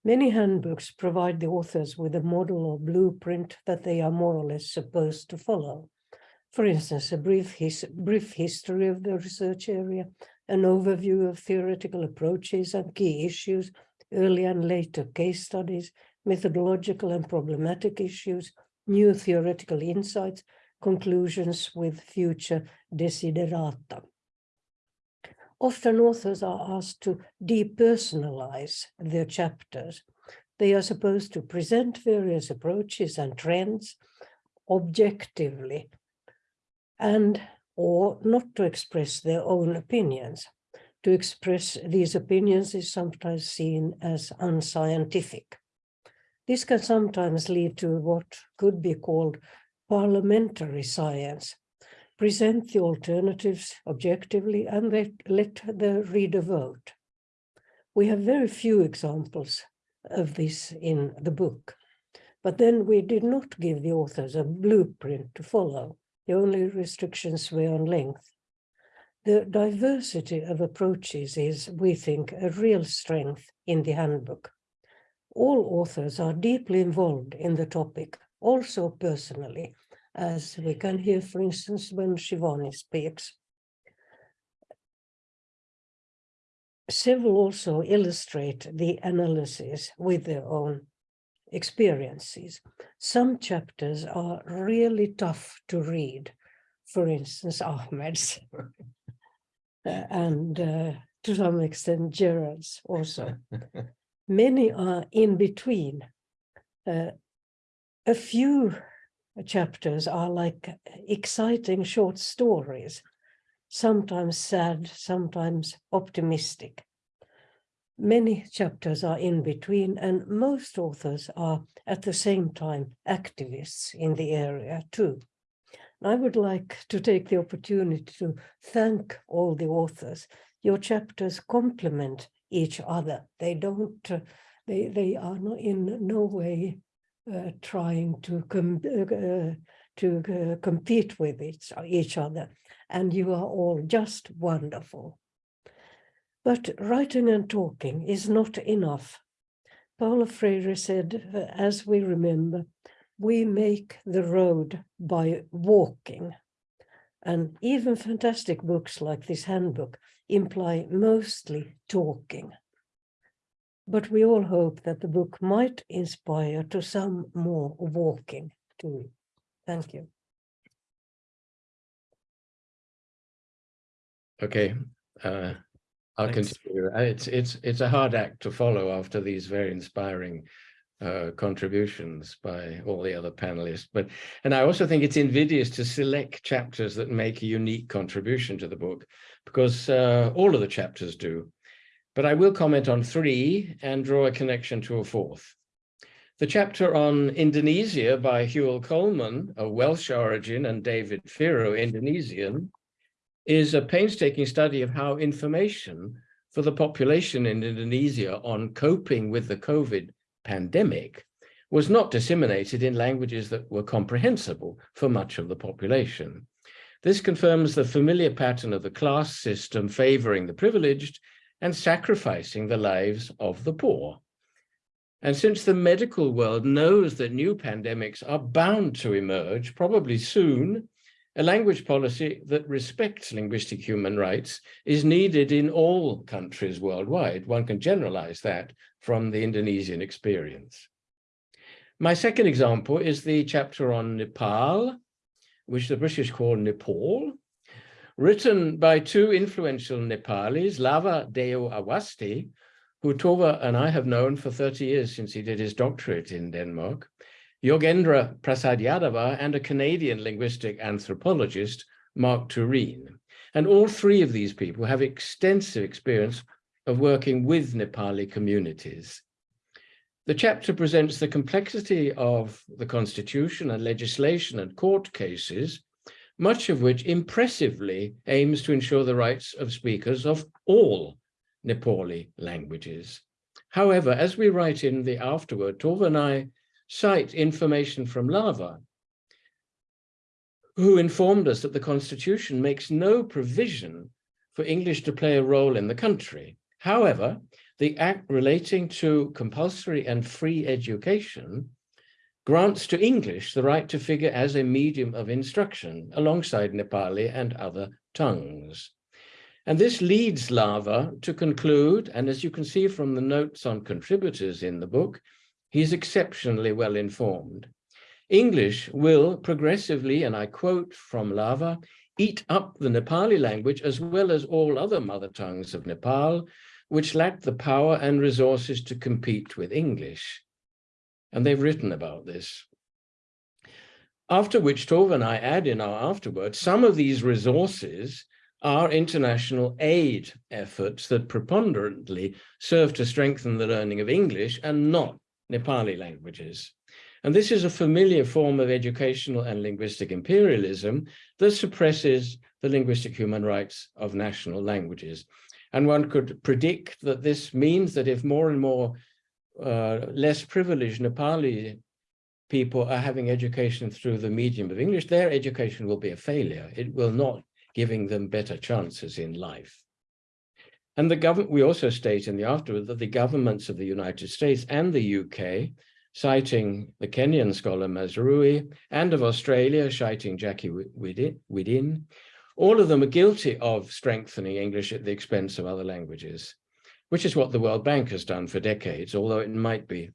Many handbooks provide the authors with a model or blueprint that they are more or less supposed to follow. For instance, a brief, his brief history of the research area, an overview of theoretical approaches and key issues, early and later case studies, methodological and problematic issues, new theoretical insights, conclusions with future desiderata. Often authors are asked to depersonalize their chapters. They are supposed to present various approaches and trends objectively and or not to express their own opinions. To express these opinions is sometimes seen as unscientific. This can sometimes lead to what could be called parliamentary science. Present the alternatives objectively and let, the reader vote. We have very few examples of this in the book, but then we did not give the authors a blueprint to follow. The only restrictions were on length. The diversity of approaches is, we think, a real strength in the handbook. All authors are deeply involved in the topic, also personally, as we can hear, for instance, when Shivani speaks. Several also illustrate the analysis with their own experiences. Some chapters are really tough to read. For instance, Ahmed's and uh, to some extent Gerard's also. Many are in between. Uh, a few chapters are like exciting short stories, sometimes sad, sometimes optimistic. Many chapters are in between and most authors are at the same time activists in the area too. I would like to take the opportunity to thank all the authors. Your chapters complement each other. They don't, uh, They, they are not in no way uh, trying to com uh, uh, to uh, compete with each, each other. And you are all just wonderful. But writing and talking is not enough. Paulo Freire said, uh, as we remember, we make the road by walking. And even fantastic books like this handbook imply mostly talking. But we all hope that the book might inspire to some more walking too. Thank you. Okay, uh, I'll Thanks. continue. Uh, It's, it's, it's a hard act to follow after these very inspiring uh, contributions by all the other panelists. But, and I also think it's invidious to select chapters that make a unique contribution to the book because uh, all of the chapters do. But I will comment on three and draw a connection to a fourth. The chapter on Indonesia by Hywel Coleman, of Welsh origin, and David Firo, Indonesian, is a painstaking study of how information for the population in Indonesia on coping with the COVID pandemic was not disseminated in languages that were comprehensible for much of the population. This confirms the familiar pattern of the class system favoring the privileged and sacrificing the lives of the poor. And since the medical world knows that new pandemics are bound to emerge, probably soon, a language policy that respects linguistic human rights is needed in all countries worldwide. One can generalize that from the Indonesian experience. My second example is the chapter on Nepal, which the British call Nepal, written by two influential Nepalis, Lava Deo Awasthi, who Tove and I have known for 30 years since he did his doctorate in Denmark, Yogendra Prasad Yadava, and a Canadian linguistic anthropologist, Mark Turin. And all three of these people have extensive experience of working with Nepali communities. The chapter presents the complexity of the constitution and legislation and court cases, much of which impressively aims to ensure the rights of speakers of all Nepali languages. However, as we write in the afterword, Tove and I cite information from Lava, who informed us that the constitution makes no provision for English to play a role in the country. However, the act relating to compulsory and free education grants to English the right to figure as a medium of instruction alongside Nepali and other tongues. And this leads Lava to conclude, and as you can see from the notes on contributors in the book, he's exceptionally well informed. English will progressively, and I quote from Lava, eat up the Nepali language as well as all other mother tongues of Nepal, which lack the power and resources to compete with English. And they've written about this. After which Tove and I add in our afterword, some of these resources are international aid efforts that preponderantly serve to strengthen the learning of English and not Nepali languages. And this is a familiar form of educational and linguistic imperialism that suppresses the linguistic human rights of national languages. And one could predict that this means that if more and more uh, less privileged Nepali people are having education through the medium of English, their education will be a failure. It will not giving them better chances in life. And the government, we also state in the afterword that the governments of the United States and the UK, citing the Kenyan scholar Mazrui, and of Australia, citing Jackie Widin, all of them are guilty of strengthening English at the expense of other languages, which is what the World Bank has done for decades, although it might be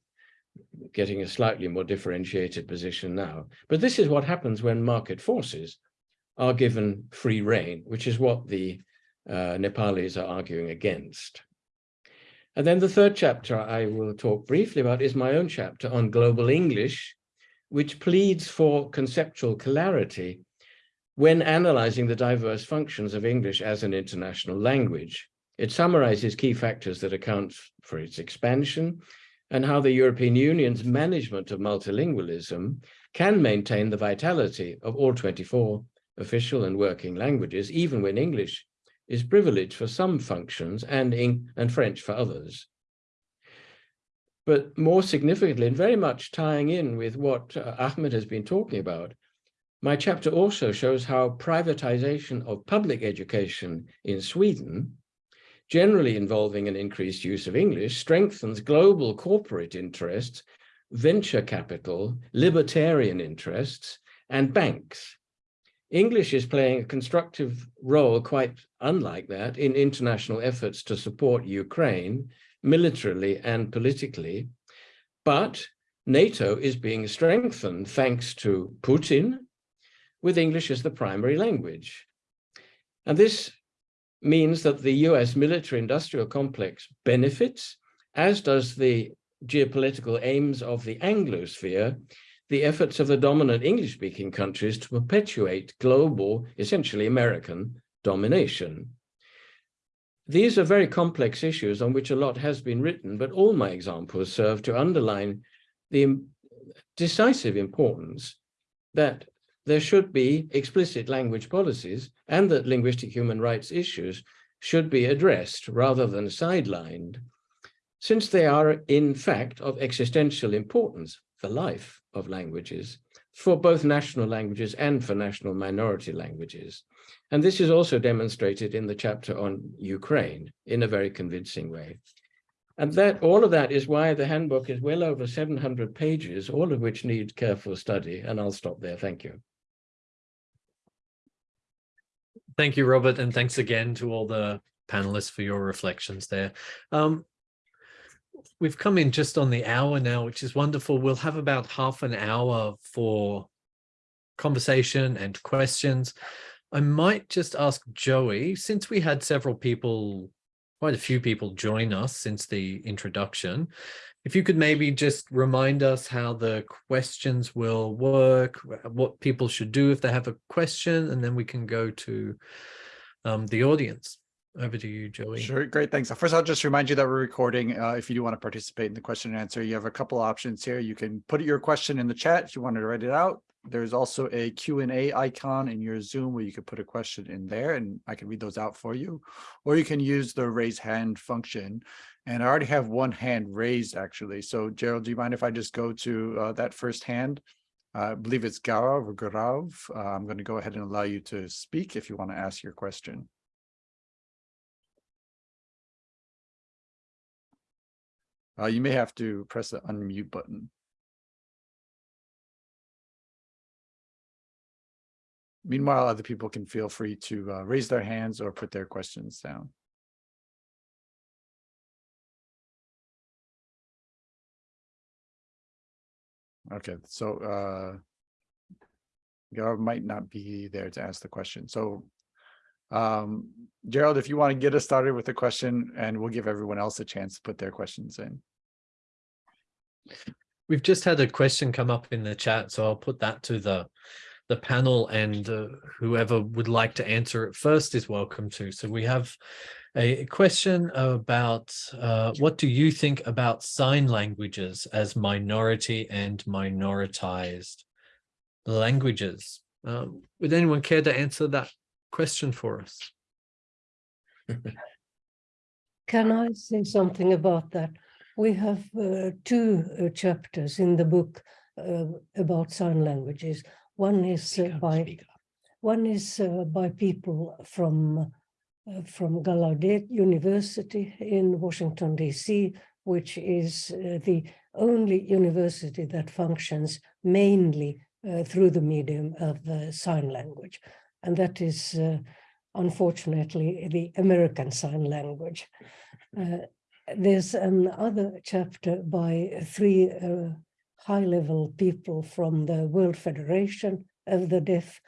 getting a slightly more differentiated position now. But this is what happens when market forces are given free rein, which is what the uh, Nepalis are arguing against. And then the third chapter I will talk briefly about is my own chapter on global English, which pleads for conceptual clarity when analyzing the diverse functions of English as an international language. It summarizes key factors that account for its expansion and how the European Union's management of multilingualism can maintain the vitality of all 24 official and working languages, even when English is privileged for some functions and, and French for others. But more significantly, and very much tying in with what uh, Ahmed has been talking about, my chapter also shows how privatization of public education in Sweden, generally involving an increased use of English, strengthens global corporate interests, venture capital, libertarian interests, and banks. English is playing a constructive role, quite unlike that, in international efforts to support Ukraine, militarily and politically. But NATO is being strengthened thanks to Putin, with English as the primary language. And this means that the US military industrial complex benefits, as does the geopolitical aims of the Anglosphere, the efforts of the dominant English-speaking countries to perpetuate global, essentially American, domination. These are very complex issues on which a lot has been written, but all my examples serve to underline the decisive importance that there should be explicit language policies and that linguistic human rights issues should be addressed rather than sidelined, since they are in fact of existential importance for life of languages, for both national languages and for national minority languages. And this is also demonstrated in the chapter on Ukraine in a very convincing way. And that all of that is why the handbook is well over 700 pages, all of which need careful study. And I'll stop there. Thank you. Thank you, Robert, and thanks again to all the panelists for your reflections there. Um, we've come in just on the hour now, which is wonderful. We'll have about half an hour for conversation and questions. I might just ask Joey, since we had several people, quite a few people join us since the introduction, if you could maybe just remind us how the questions will work, what people should do if they have a question, and then we can go to um, the audience. Over to you, Joey. Sure, great, thanks. First, I'll just remind you that we're recording. Uh, if you do want to participate in the question and answer, you have a couple options here. You can put your question in the chat if you wanted to write it out. There's also a Q&A icon in your Zoom where you could put a question in there and I can read those out for you. Or you can use the raise hand function and I already have one hand raised actually. So Gerald, do you mind if I just go to uh, that first hand? Uh, I believe it's Gaurav or Gaurav. Uh, I'm going to go ahead and allow you to speak if you want to ask your question. Uh, you may have to press the unmute button. Meanwhile, other people can feel free to uh, raise their hands or put their questions down. Okay, so uh, Gerald might not be there to ask the question. So um, Gerald, if you want to get us started with the question and we'll give everyone else a chance to put their questions in. We've just had a question come up in the chat, so I'll put that to the the panel and uh, whoever would like to answer it first is welcome to. So we have a question about uh, what do you think about sign languages as minority and minoritized languages? Um, would anyone care to answer that question for us? Can I say something about that? We have uh, two uh, chapters in the book uh, about sign languages. One is uh, by one is uh, by people from uh, from Gallaudet University in Washington, D.C., which is uh, the only university that functions mainly uh, through the medium of sign language. And that is, unfortunately, the American Sign Language. there's another chapter by three high-level people from the World Federation of the Deaf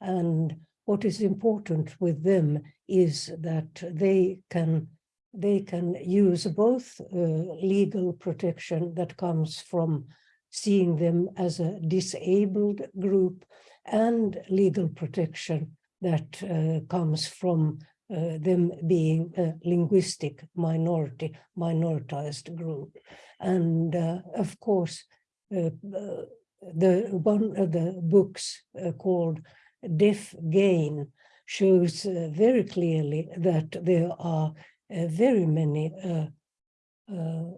and what is important with them is that they can they can use both uh, legal protection that comes from seeing them as a disabled group and legal protection that uh, comes from uh, them being a linguistic minority, minoritized group. And uh, of course, the one of the books called deaf gain shows uh, very clearly that there are uh, very many uh, uh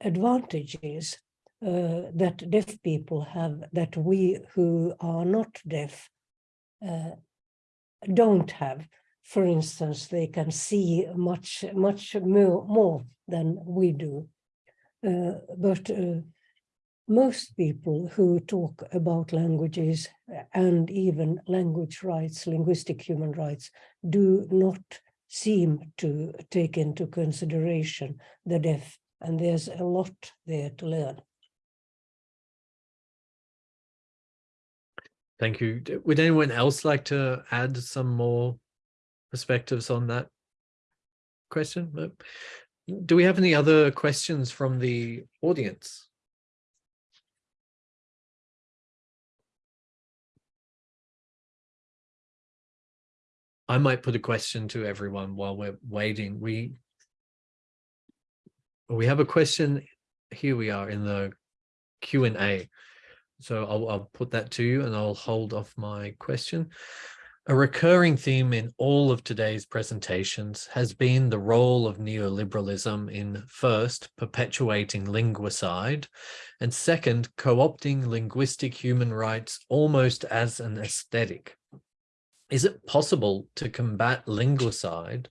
advantages uh, that deaf people have that we who are not deaf uh, don't have. For instance, they can see much, much more, more than we do. Uh, but uh, most people who talk about languages and even language rights, linguistic human rights, do not seem to take into consideration the deaf, and there's a lot there to learn. Thank you. Would anyone else like to add some more perspectives on that question? Uh, Do we have any other questions from the audience? I might put a question to everyone while we're waiting. We we have a question. Here we are in the Q and A. So I'll, I'll put that to you and I'll hold off my question. A recurring theme in all of today's presentations has been the role of neoliberalism in first, perpetuating linguicide, and second, co-opting linguistic human rights almost as an aesthetic. Is it possible to combat linguicide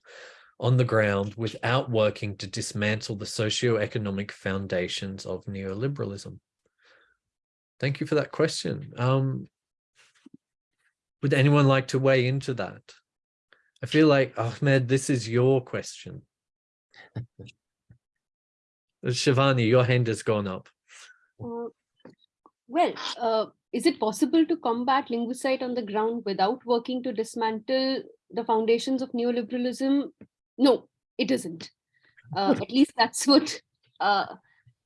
on the ground without working to dismantle the socio-economic foundations of neoliberalism? Thank you for that question. Um, would anyone like to weigh into that? I feel like, Ahmed, this is your question. Shivani, your hand has gone up. Uh, well, uh, is it possible to combat linguicide on the ground without working to dismantle the foundations of neoliberalism? No, it isn't. Uh, at least that's what uh,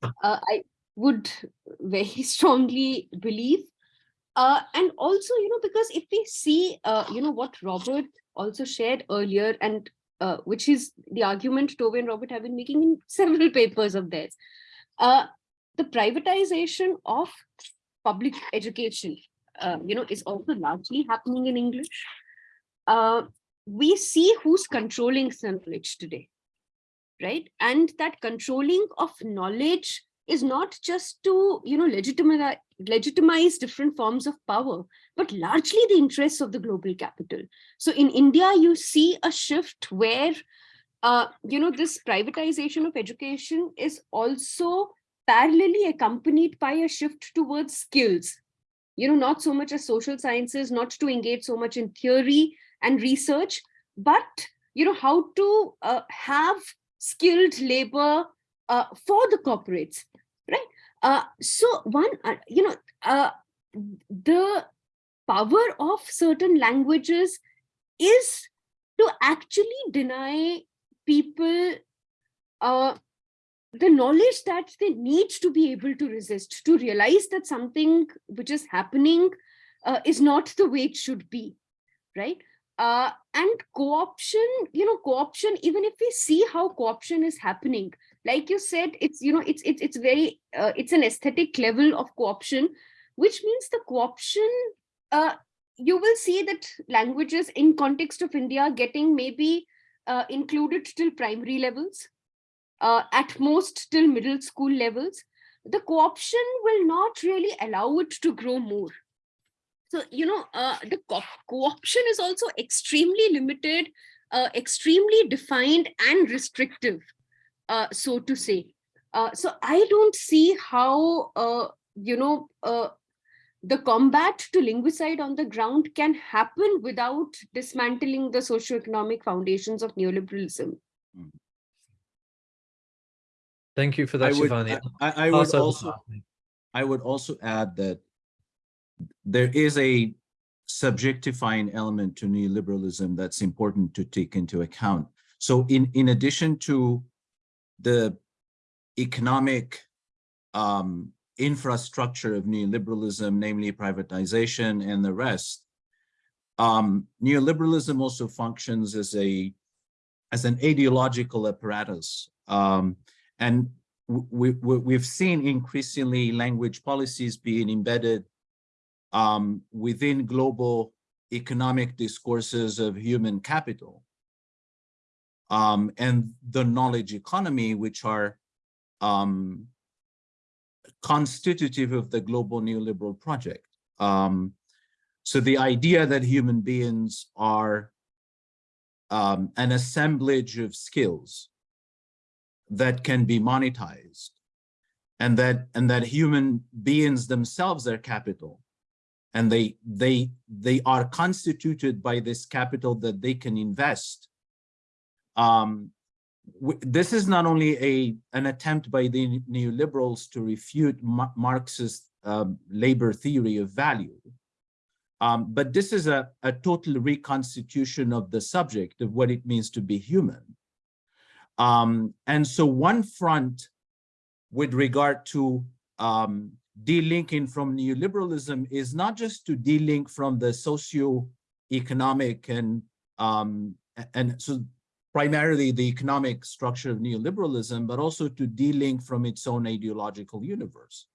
uh, I would very strongly believe. Uh, and also, you know, because if we see, uh, you know, what Robert also shared earlier, and uh, which is the argument Tove and Robert have been making in several papers of theirs, the privatization of public education, uh, you know, is also largely happening in English. Uh, we see who's controlling knowledge today, right? And that controlling of knowledge is not just to, you know, legitimize, legitimize different forms of power, but largely the interests of the global capital. So in India, you see a shift where, uh, you know, this privatization of education is also parallelly accompanied by a shift towards skills. You know not so much as social sciences not to engage so much in theory and research but you know how to uh, have skilled labor uh, for the corporates right? Uh, so one uh, you know uh, the power of certain languages is to actually deny people uh, the knowledge that they need to be able to resist, to realize that something which is happening uh, is not the way it should be, right? Uh, and co-option, you know, co-option, even if we see how co-option is happening, like you said, it's, you know, it's, it's, it's very, uh, it's an aesthetic level of co-option, which means the co-option, uh, you will see that languages in context of India getting maybe uh, included till primary levels, uh, at most till middle school levels, the co-option will not really allow it to grow more. So, you know, uh, the co-option is also extremely limited, uh, extremely defined and restrictive, uh, so to say. Uh, so I don't see how, uh, you know, the combat to linguicide on the ground can happen without dismantling the socioeconomic foundations of neoliberalism. Thank you for I that, would, Shivani. I, I- I would also, I would also add that there is a subjectifying element to neoliberalism that's important to take into account. So in, in addition to the economic um, infrastructure of neoliberalism, namely privatization and the rest, um, neoliberalism also functions as a as an ideological apparatus. Um, and we, we, we've seen increasingly language policies being embedded um, within global economic discourses of human capital um, and the knowledge economy, which are um, constitutive of the global neoliberal project. Um, so the idea that human beings are um, an assemblage of skills that can be monetized and that and that human beings themselves are capital and they they they are constituted by this capital that they can invest. Um this is not only a an attempt by the neoliberals to refute Ma marxist um, labor theory of value um, but this is a, a total reconstitution of the subject of what it means to be human um, and so one front with regard to um, delinking from neoliberalism is not just to delink from the socio-economic and um, and so primarily the economic structure of neoliberalism, but also to delink from its own ideological universe.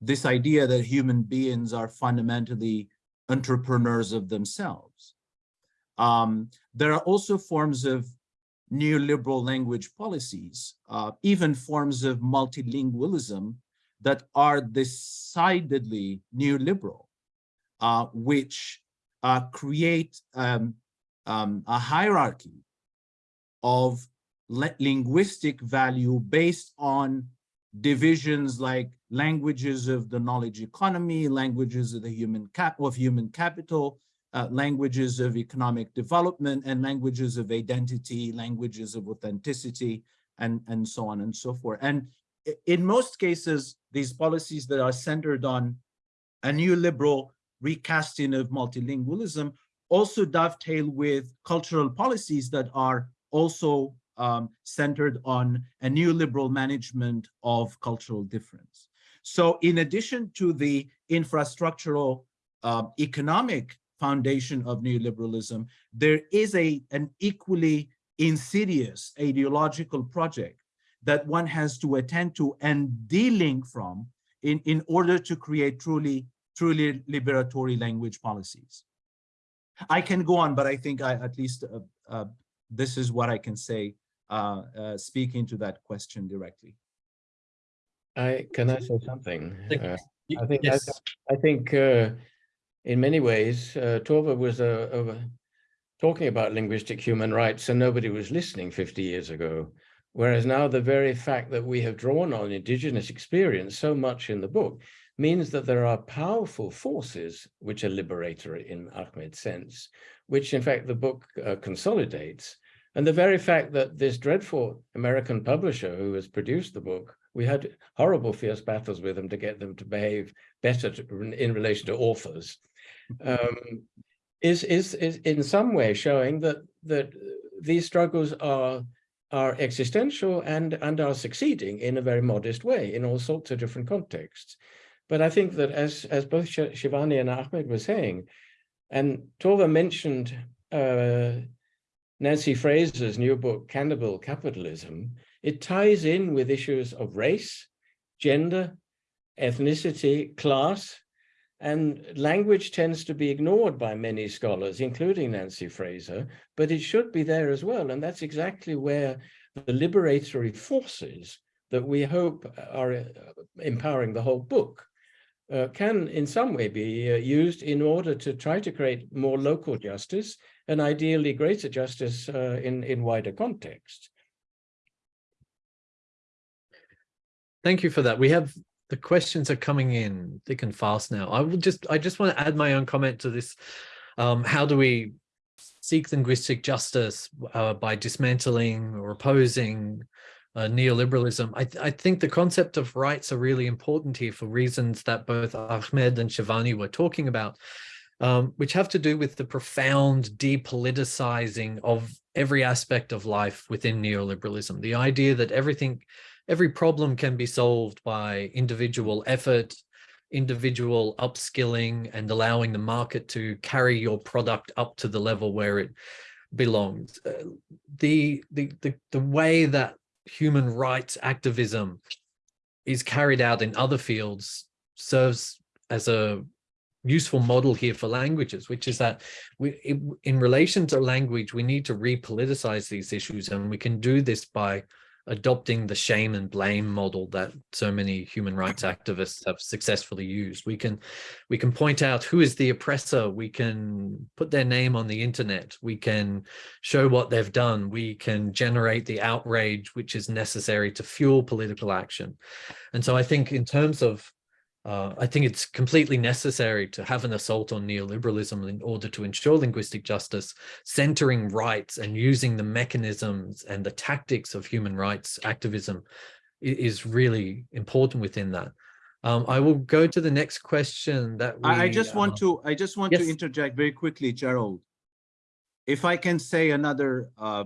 This idea that human beings are fundamentally entrepreneurs of themselves. Um, there are also forms of neoliberal language policies, uh, even forms of multilingualism that are decidedly neoliberal, uh, which uh, create um, um, a hierarchy of linguistic value based on divisions like languages of the knowledge economy, languages of the human cap of human capital, uh, languages of economic development, and languages of identity, languages of authenticity, and, and so on and so forth. And in most cases, these policies that are centered on a neoliberal recasting of multilingualism also dovetail with cultural policies that are also um, centered on a neoliberal management of cultural difference. So in addition to the infrastructural uh, economic foundation of neoliberalism, there is a, an equally insidious ideological project that one has to attend to and delink from in, in order to create truly, truly liberatory language policies. I can go on, but I think I, at least uh, uh, this is what I can say, uh, uh, speaking to that question directly. I can I say something? Uh, I think yes. I, I think uh, in many ways uh, Tove was uh, talking about linguistic human rights and nobody was listening 50 years ago. Whereas now the very fact that we have drawn on indigenous experience so much in the book means that there are powerful forces which are liberatory in Ahmed's sense, which in fact the book uh, consolidates. And the very fact that this dreadful American publisher who has produced the book, we had horrible fierce battles with them to get them to behave better to, in relation to authors, um, is, is, is in some way showing that, that these struggles are are existential and, and are succeeding in a very modest way in all sorts of different contexts. But I think that as, as both Shivani and Ahmed were saying, and Tove mentioned uh, Nancy Fraser's new book, Cannibal Capitalism, it ties in with issues of race, gender, ethnicity, class, and language tends to be ignored by many scholars, including Nancy Fraser, but it should be there as well. And that's exactly where the liberatory forces that we hope are uh, empowering the whole book uh, can in some way be uh, used in order to try to create more local justice and ideally greater justice uh, in, in wider context. Thank you for that. We have the questions are coming in thick and fast now. I will just I just want to add my own comment to this. Um, how do we seek linguistic justice uh, by dismantling or opposing uh, neoliberalism? I, th I think the concept of rights are really important here for reasons that both Ahmed and Shivani were talking about, um, which have to do with the profound depoliticizing of every aspect of life within neoliberalism. The idea that everything every problem can be solved by individual effort, individual upskilling and allowing the market to carry your product up to the level where it belongs. Uh, the, the, the, the way that human rights activism is carried out in other fields serves as a useful model here for languages, which is that we, in relation to language, we need to repoliticize these issues and we can do this by adopting the shame and blame model that so many human rights activists have successfully used. We can we can point out who is the oppressor, we can put their name on the internet, we can show what they've done, we can generate the outrage which is necessary to fuel political action. And so I think in terms of uh, I think it's completely necessary to have an assault on neoliberalism in order to ensure linguistic justice, centering rights and using the mechanisms and the tactics of human rights activism is really important within that. Um, I will go to the next question that we, I, I just want uh, to, I just want yes. to interject very quickly, Gerald. If I can say another uh,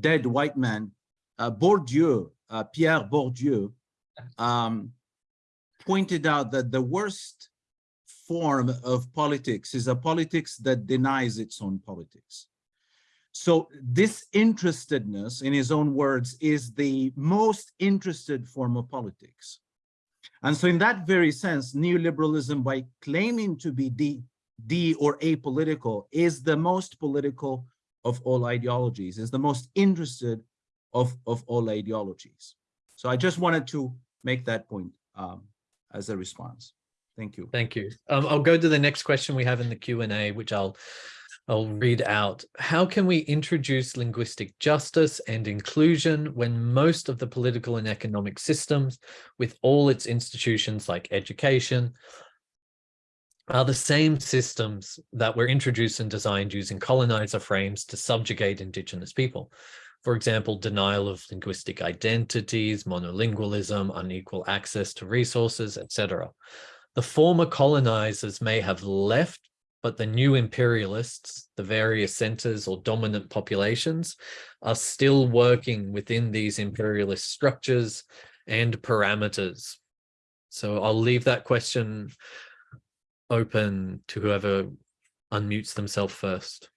dead white man, uh, Bourdieu, uh, Pierre Bourdieu, um, pointed out that the worst form of politics is a politics that denies its own politics. So disinterestedness, in his own words, is the most interested form of politics. And so in that very sense, neoliberalism, by claiming to be D, D or apolitical, is the most political of all ideologies, is the most interested of, of all ideologies. So I just wanted to make that point um, as a response. Thank you. Thank you. Um, I'll go to the next question we have in the Q&A, which I'll I'll read out. How can we introduce linguistic justice and inclusion when most of the political and economic systems with all its institutions like education are the same systems that were introduced and designed using colonizer frames to subjugate indigenous people? For example, denial of linguistic identities, monolingualism, unequal access to resources, etc. The former colonizers may have left, but the new imperialists, the various centers or dominant populations, are still working within these imperialist structures and parameters. So I'll leave that question open to whoever unmutes themselves first.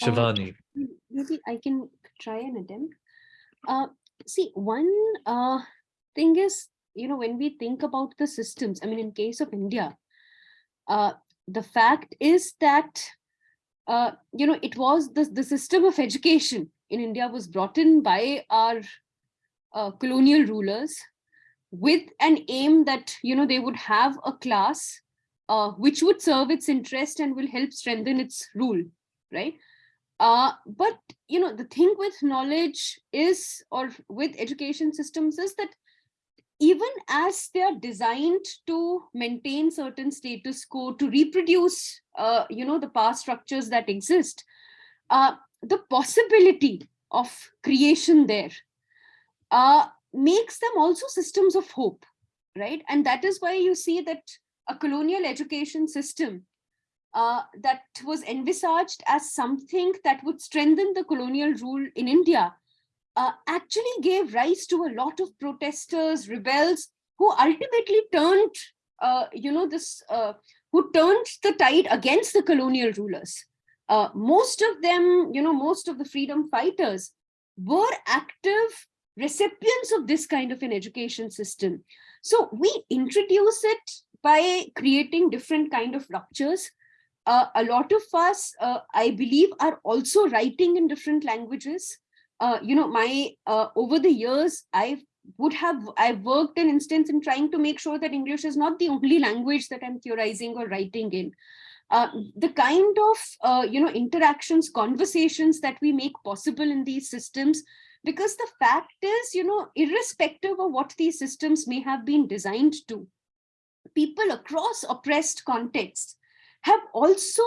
Uh, Shivani. maybe I can try an attempt. Uh, see, one uh, thing is, you know, when we think about the systems, I mean, in case of India, uh, the fact is that, uh, you know, it was the, the system of education in India was brought in by our uh, colonial rulers with an aim that, you know, they would have a class uh, which would serve its interest and will help strengthen its rule, right? Uh, but you know the thing with knowledge is or with education systems is that even as they are designed to maintain certain status quo to reproduce uh, you know the past structures that exist uh, the possibility of creation there uh, makes them also systems of hope right? And that is why you see that a colonial education system uh, that was envisaged as something that would strengthen the colonial rule in India uh, actually gave rise to a lot of protesters, rebels, who ultimately turned, uh, you know, this, uh, who turned the tide against the colonial rulers. Uh, most of them, you know, most of the freedom fighters were active recipients of this kind of an education system. So we introduce it by creating different kind of ruptures uh, a lot of us, uh, I believe, are also writing in different languages. Uh, you know, my uh, over the years, I would have I've worked an instance in trying to make sure that English is not the only language that I'm theorizing or writing in. Uh, the kind of uh, you know interactions, conversations that we make possible in these systems, because the fact is, you know, irrespective of what these systems may have been designed to, people across oppressed contexts have also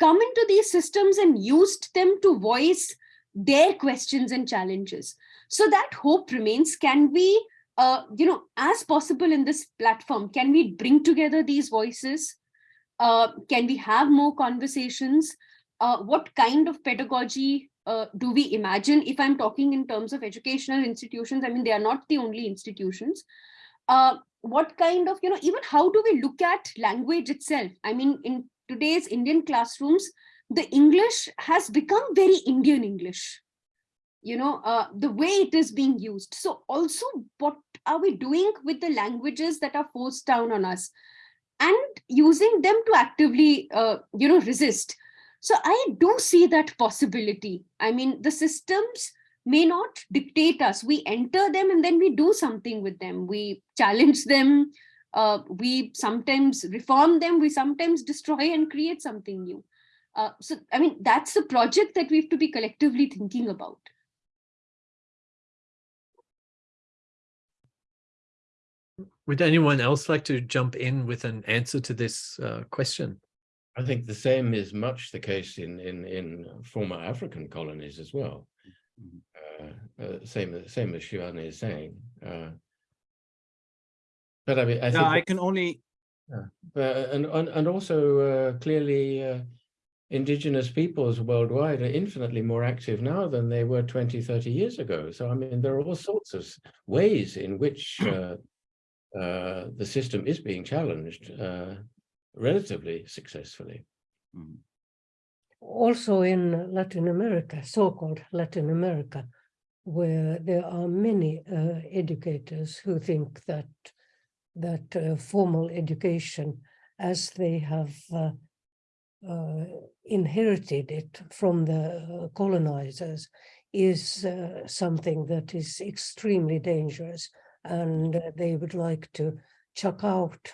come into these systems and used them to voice their questions and challenges. So that hope remains. Can we, uh, you know, as possible in this platform, can we bring together these voices? Uh, can we have more conversations? Uh, what kind of pedagogy uh, do we imagine? If I'm talking in terms of educational institutions, I mean, they are not the only institutions. Uh, what kind of, you know, even how do we look at language itself? I mean, in today's Indian classrooms, the English has become very Indian English, you know, uh, the way it is being used. So also what are we doing with the languages that are forced down on us and using them to actively, uh, you know, resist. So I do see that possibility. I mean, the systems may not dictate us. We enter them and then we do something with them. We challenge them. Uh, we sometimes reform them. We sometimes destroy and create something new. Uh, so, I mean, that's the project that we have to be collectively thinking about. Would anyone else like to jump in with an answer to this uh, question? I think the same is much the case in in in former African colonies as well. Mhm. Uh, uh, same same as Shivani is saying. Uh, but I mean, I Yeah, think I can only, Uh, and, and and also uh, clearly uh, indigenous peoples worldwide are infinitely more active now than they were 20 30 years ago so i mean there are all sorts of ways in which uh, uh, the system is being challenged uh, relatively successfully Mhm. Also in Latin America, so-called Latin America, where there are many uh, educators who think that that uh, formal education, as they have uh, uh, inherited it from the uh, colonizers, is uh, something that is extremely dangerous, and they would like to chuck out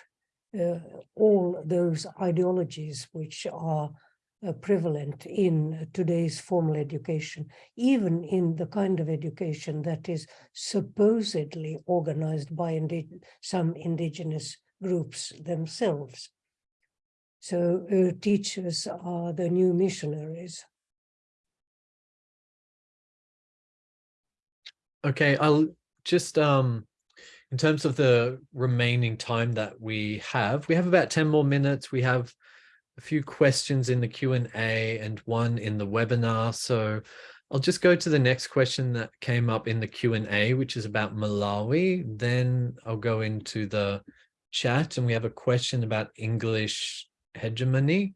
all those ideologies which are uh, prevalent in today's formal education, even in the kind of education that is supposedly organized by indi- some indigenous groups themselves. So uh, teachers are the new missionaries. Okay, I'll just um in terms of the remaining time that we have, we have about 10 more minutes. We have a few questions in the Q&A and one in the webinar. So I'll just go to the next question that came up in the Q&A, which is about Malawi. Then I'll go into the chat and we have a question about English hegemony.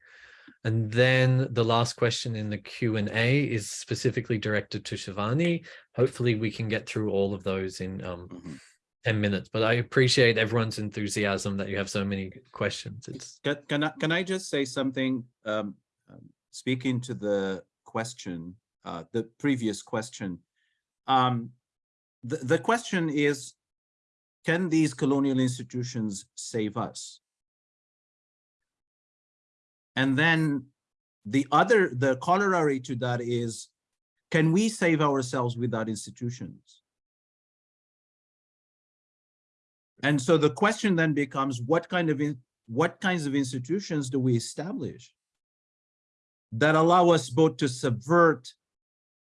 And then the last question in the Q&A is specifically directed to Shivani. Hopefully we can get through all of those in um, Mhm. 10 minutes, but I appreciate everyone's enthusiasm that you have so many questions. It's Can, can I, can I just say something, um, um, speaking to the question, uh, the previous question? Um, the, the question is, can these colonial institutions save us? And then the other, the corollary to that is, can we save ourselves without institutions? And so the question then becomes, what kind of, in- what kinds of institutions do we establish that allow us both to subvert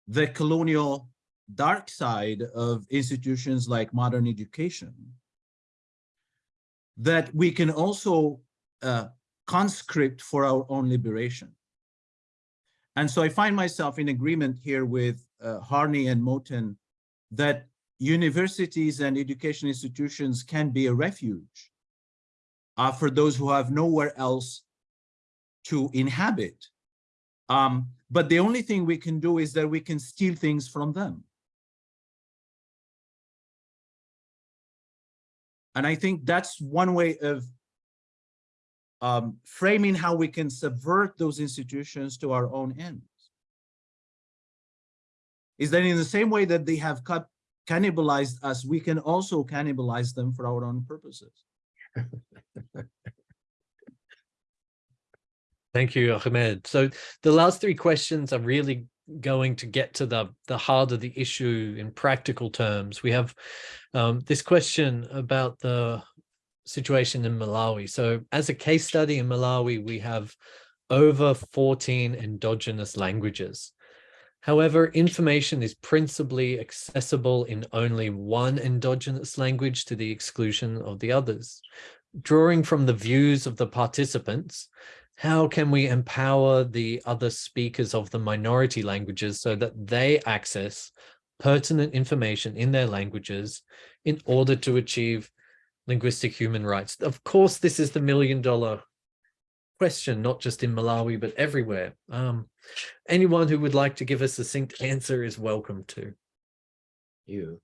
the colonial dark side of institutions like modern education, that we can also uh, conscript for our own liberation. And so I find myself in agreement here with uh, Harney and Moten that universities and education institutions can be a refuge uh, for those who have nowhere else to inhabit. Um, but the only thing we can do is that we can steal things from them. And I think that's one way of um, framing how we can subvert those institutions to our own ends. Is that in the same way that they have cut, cannibalized us, we can also cannibalize them for our own purposes. Thank you, Ahmed. So the last three questions are really going to get to the, the heart of the issue in practical terms. We have um, this question about the situation in Malawi. So as a case study in Malawi, we have over 14 endogenous languages. However, information is principally accessible in only one endogenous language to the exclusion of the others. Drawing from the views of the participants, how can we empower the other speakers of the minority languages so that they access pertinent information in their languages in order to achieve linguistic human rights? Of course, this is the million dollar question, not just in Malawi, but everywhere. Um, anyone who would like to give a succinct answer is welcome to. You.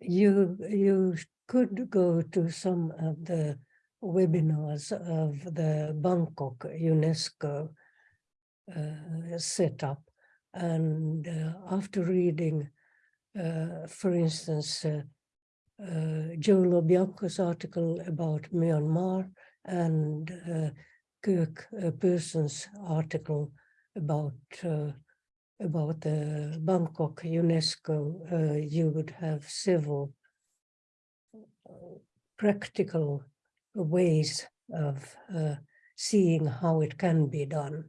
You, you could go to some of the webinars of the Bangkok UNESCO uh, setup. And uh, after reading for instance, uh, uh, Joe Lo Bianco's article about Myanmar and uh, Kirk uh, Person's article about uh, about the Bangkok UNESCO, uh, you would have several uh, practical ways of uh, seeing how it can be done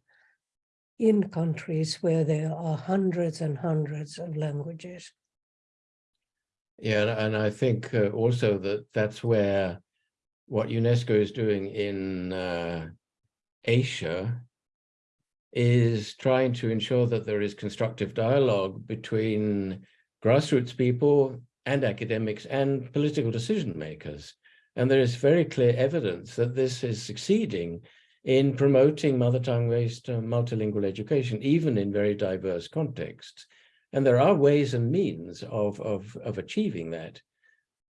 in countries where there are hundreds and hundreds of languages. Yeah, and- I think uh, also that that's where what UNESCO is doing in uh, Asia is trying to ensure that there is constructive dialogue between grassroots people and academics and political decision makers. And there is very clear evidence that this is succeeding in promoting mother tongue-based uh, multilingual education, even in very diverse contexts. And there are ways and means of, of, of achieving that.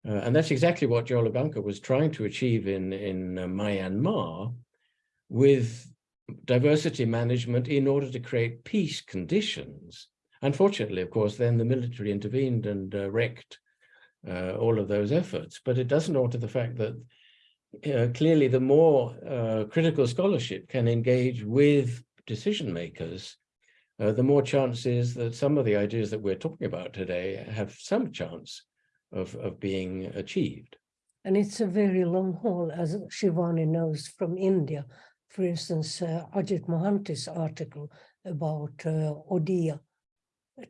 Uh, and that's exactly what Joe Lo Bianco was trying to achieve in, in uh, Myanmar with diversity management in order to create peace conditions. Unfortunately, of course, then the military intervened and uh, wrecked uh, all of those efforts, but it doesn't alter the fact that uh, clearly the more uh, critical scholarship can engage with decision makers, uh, the more chance is that some of the ideas that we're talking about today have some chance of, of being achieved. And it's a very long haul, as Shivani knows from India. For instance, uh, Ajit Mohanty's article about uh, Odia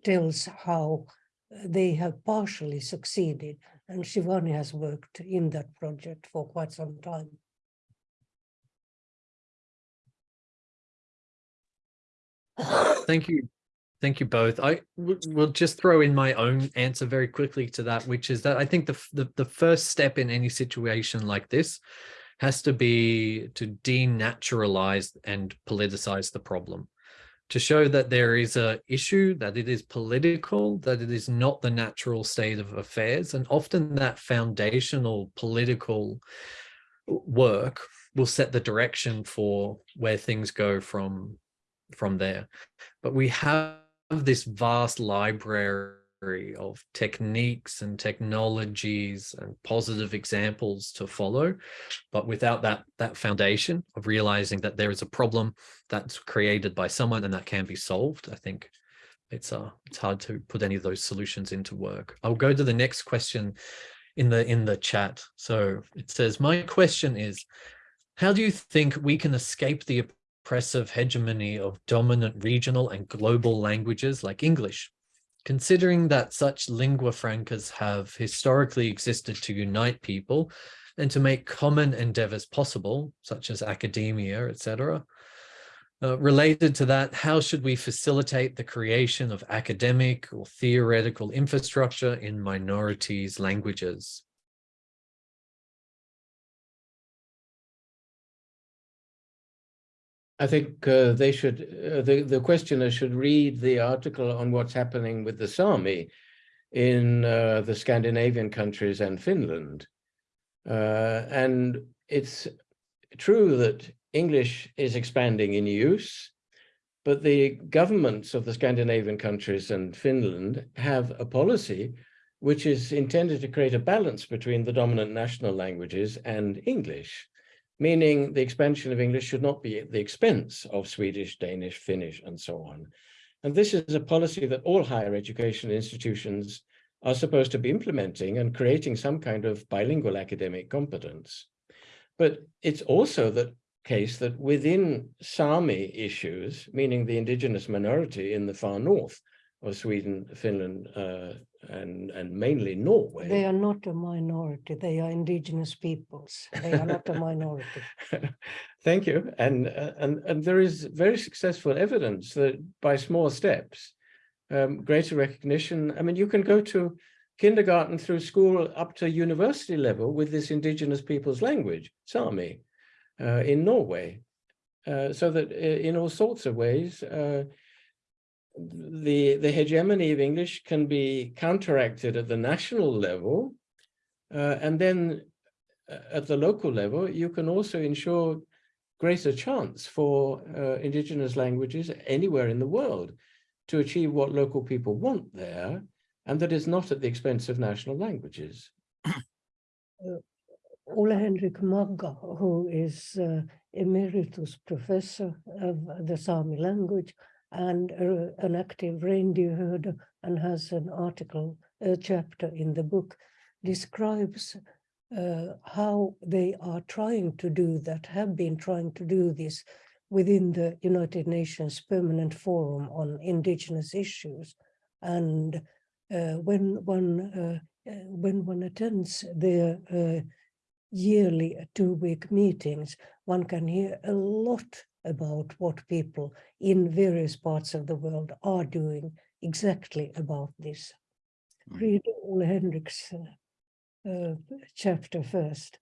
tells how uh, they have partially succeeded. And Shivani has worked in that project for quite some time. Thank you. Thank you both. I will just throw in my own answer very quickly to that, which is that I think the, the, the first step in any situation like this has to be to denaturalize and politicize the problem to show that there is a issue that it is political that it is not the natural state of affairs and often that foundational political work will set the direction for where things go from from there. But we have this vast library of techniques and technologies and positive examples to follow. But without that that foundation of realizing that there is a problem that's created by someone and that can be solved i think it's uh it's hard to put any of those solutions into work. I'll go to the next question in the in the chat. So it says my question is how do you think we can escape the oppressive hegemony of dominant regional and global languages like english considering that such lingua francas have historically existed to unite people and to make common endeavors possible, such as academia, etc. Uh, related to that, how should we facilitate the creation of academic or theoretical infrastructure in minorities' languages? I think uh, they should, uh, the, the questioner should read the article on what's happening with the Sami in uh, the Scandinavian countries and Finland. Uh, and it's true that English is expanding in use, but the governments of the Scandinavian countries and Finland have a policy which is intended to create a balance between the dominant national languages and English meaning the expansion of English should not be at the expense of Swedish, Danish, Finnish, and so on. And this is a policy that all higher education institutions are supposed to be implementing and creating some kind of bilingual academic competence. But it's also the case that within Sami issues, meaning the indigenous minority in the far north of Sweden, Finland, uh, and, and mainly Norway. They are not a minority, they are indigenous peoples. They are not a minority. Thank you. And, uh, and, and there is very successful evidence that by small steps, um, greater recognition. I mean, you can go to kindergarten through school up to university level with this indigenous people's language, Sami, uh, in Norway. Uh, so that uh, in all sorts of ways, uh, the, the hegemony of English can be counteracted at the national level. uh, and then uh, at the local level, you can also ensure greater chance for uh, indigenous languages anywhere in the world to achieve what local people want there, and that is not at the expense of national languages. Ole Henrik Magga, who is uh, emeritus professor of the Sami language and an active reindeer herder and has an article, a chapter in the book, describes uh, how they are trying to do that, have been trying to do this within the United Nations Permanent Forum on Indigenous Issues. And uh, when one uh, uh, when one attends their uh, yearly two-week meetings, one can hear a lot about what people in various parts of the world are doing exactly about this. Mm. Read Ole Henrik's uh, uh, chapter first.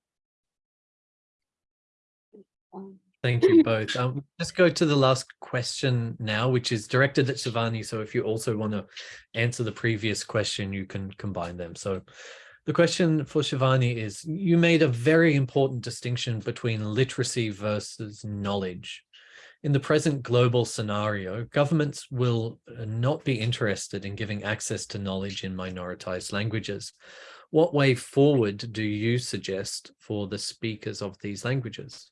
Thank you both. Um, let's go to the last question now, which is directed at Shivani. So if you also want to answer the previous question, you can combine them. So the question for Shivani is, you made a very important distinction between literacy versus knowledge. In the present global scenario, governments will uh, not be interested in giving access to knowledge in minoritized languages. What way forward do you suggest for the speakers of these languages?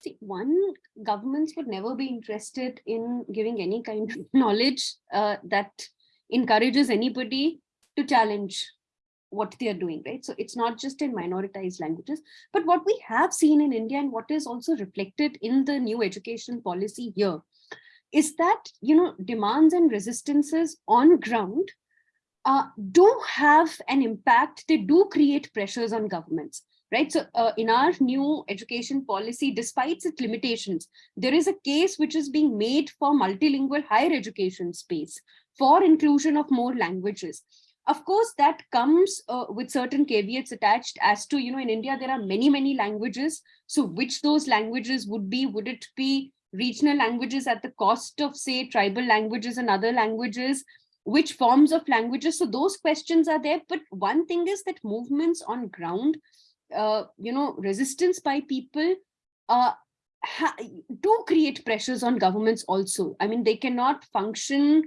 See, one, governments would never be interested in giving any kind of knowledge uh, that encourages anybody to challenge what they are doing, right? So it's not just in minoritized languages, but what we have seen in India and what is also reflected in the new education policy here is that, you know, demands and resistances on ground uh, do have an impact. They do create pressures on governments right? So uh, in our new education policy, despite its limitations, there is a case which is being made for multilingual higher education space for inclusion of more languages. Of course, that comes uh, with certain caveats attached as to, you know, in India, there are many, many languages. So which those languages would be, would it be regional languages at the cost of say tribal languages and other languages? Which forms of languages? So those questions are there. But one thing is that movements on ground uh, you know, resistance by people uh, do create pressures on governments also. I mean, they cannot function,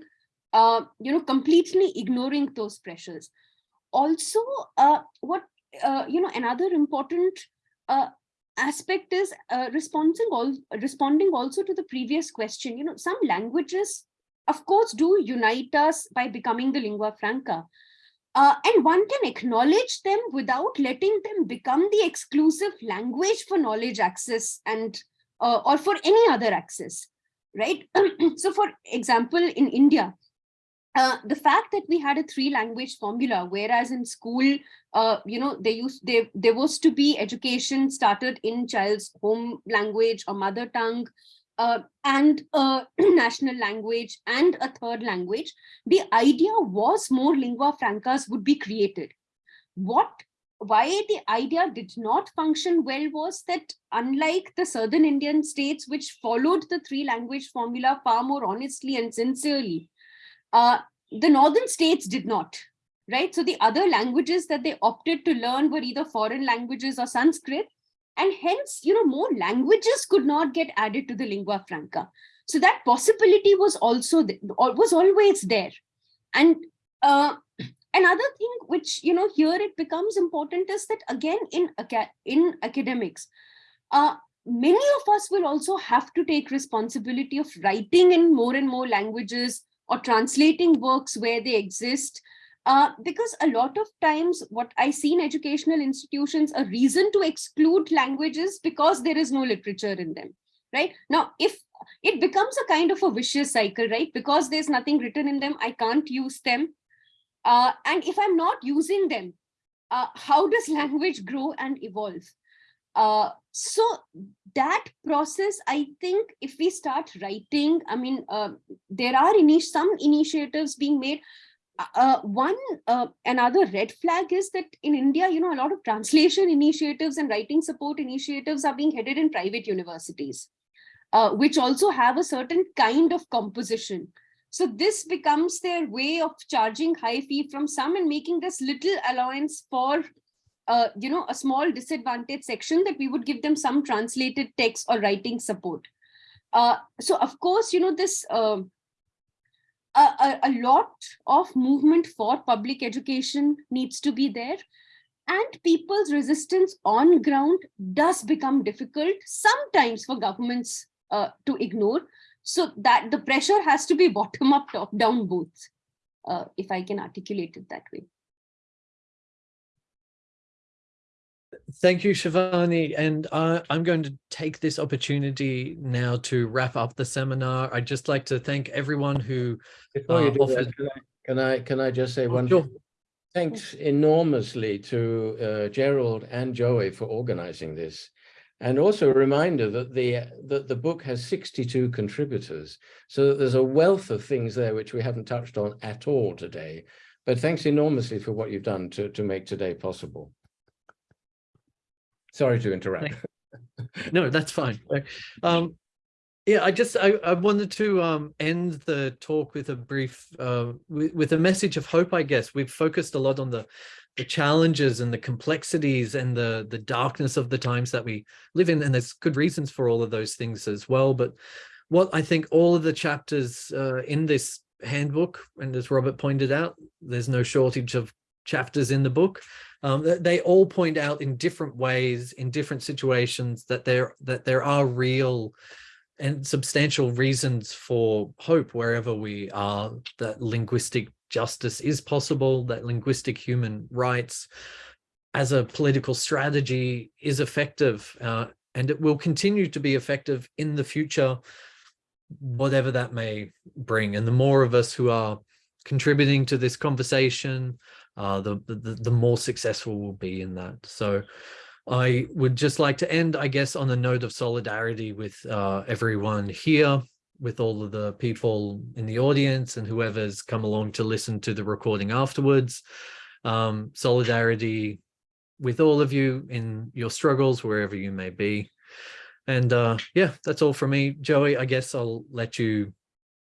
uh, you know, completely ignoring those pressures. Also, uh, what, uh, you know, another important uh, aspect is uh, responding, all, responding also to the previous question. You know, some languages, of course, do unite us by becoming the lingua franca. And one can acknowledge them without letting them become the exclusive language for knowledge access and or for any other access, right? so for example, in India, uh, the fact that we had a three language formula, whereas in school, uh, you know, they used they, there was to be education started in child's home language or mother tongue, uh, and a national language and a third language, the idea was more lingua francas would be created. What why the idea did not function well was that unlike the southern Indian states, which followed the three language formula far more honestly and sincerely, uh, the northern states did not, right? So the other languages that they opted to learn were either foreign languages or Sanskrit, and hence, you know, more languages could not get added to the lingua franca. So that possibility was also, was always there. And uh, another thing which, you know, here it becomes important is that again, in, in academics, uh, many of us will also have to take responsibility of writing in more and more languages or translating works where they exist uh, because a lot of times what I see in educational institutions, a reason to exclude languages because there is no literature in them, right? Now, if it becomes a kind of a vicious cycle, right? Because there's nothing written in them, I can't use them. Uh, and if I'm not using them, uh, how does language grow and evolve? Uh, so that process, I think if we start writing, I mean, uh, there are init some initiatives being made uh, one uh, another red flag is that in India, you know, a lot of translation initiatives and writing support initiatives are being headed in private universities, uh, which also have a certain kind of composition. So this becomes their way of charging high fee from some and making this little allowance for, uh, you know, a small disadvantaged section that we would give them some translated text or writing support. Uh, so of course, you know, this a, a, a lot of movement for public education needs to be there. And people's resistance on ground does become difficult sometimes for governments uh, to ignore. So that the pressure has to be bottom up top down both uh, if i can articulate it that way Thank you, Shivani. And uh, I'm going to take this opportunity now to wrap up the seminar. I'd just like to thank everyone who Before you uh, do that, offered- can I- can I, can I just say Oh, one? sure. thing? Thanks enormously to uh, Gerald and Joey for organizing this. And also a reminder that the, that the book has 62 contributors. So that there's a wealth of things there which we haven't touched on at all today. But thanks enormously for what you've done to, to make today possible. Sorry to interrupt. no, that's fine. Um, yeah, I just I, I wanted to um, end the talk with a brief uh, with, with a message of hope. I guess we've focused a lot on the the challenges and the complexities and the the darkness of the times that we live in, and there's good reasons for all of those things as well. But what I think all of the chapters uh, in this handbook, and as Robert pointed out, there's no shortage of chapters in the book. Um, they all point out in different ways in different situations that there that there are real and substantial reasons for hope wherever we are that linguistic justice is possible that linguistic human rights as a political strategy is effective uh, and it will continue to be effective in the future whatever that may bring and the more of us who are contributing to this conversation uh, the, the the more successful we'll be in that. So I would just like to end, I guess, on a note of solidarity with uh, everyone here, with all of the people in the audience and whoever's come along to listen to the recording afterwards. Um, solidarity with all of you in your struggles, wherever you may be. And uh, yeah, that's all from me. Joey, I guess I'll let you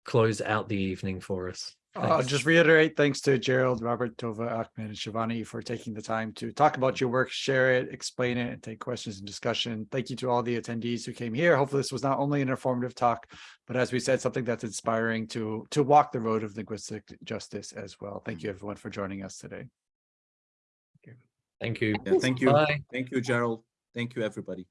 close out the evening for us. I'll just reiterate, thanks to Gerald, Robert, Tove, Ahmed, and Shivani for taking the time to talk about your work, share it, explain it, and take questions and discussion. Thank you to all the attendees who came here. Hopefully this was not only an informative talk, but as we said, something that's inspiring to, to walk the road of linguistic justice as well. Thank you everyone for joining us today. Thank you. Yeah, thank you. Bye. Thank you, Gerald. Thank you, everybody.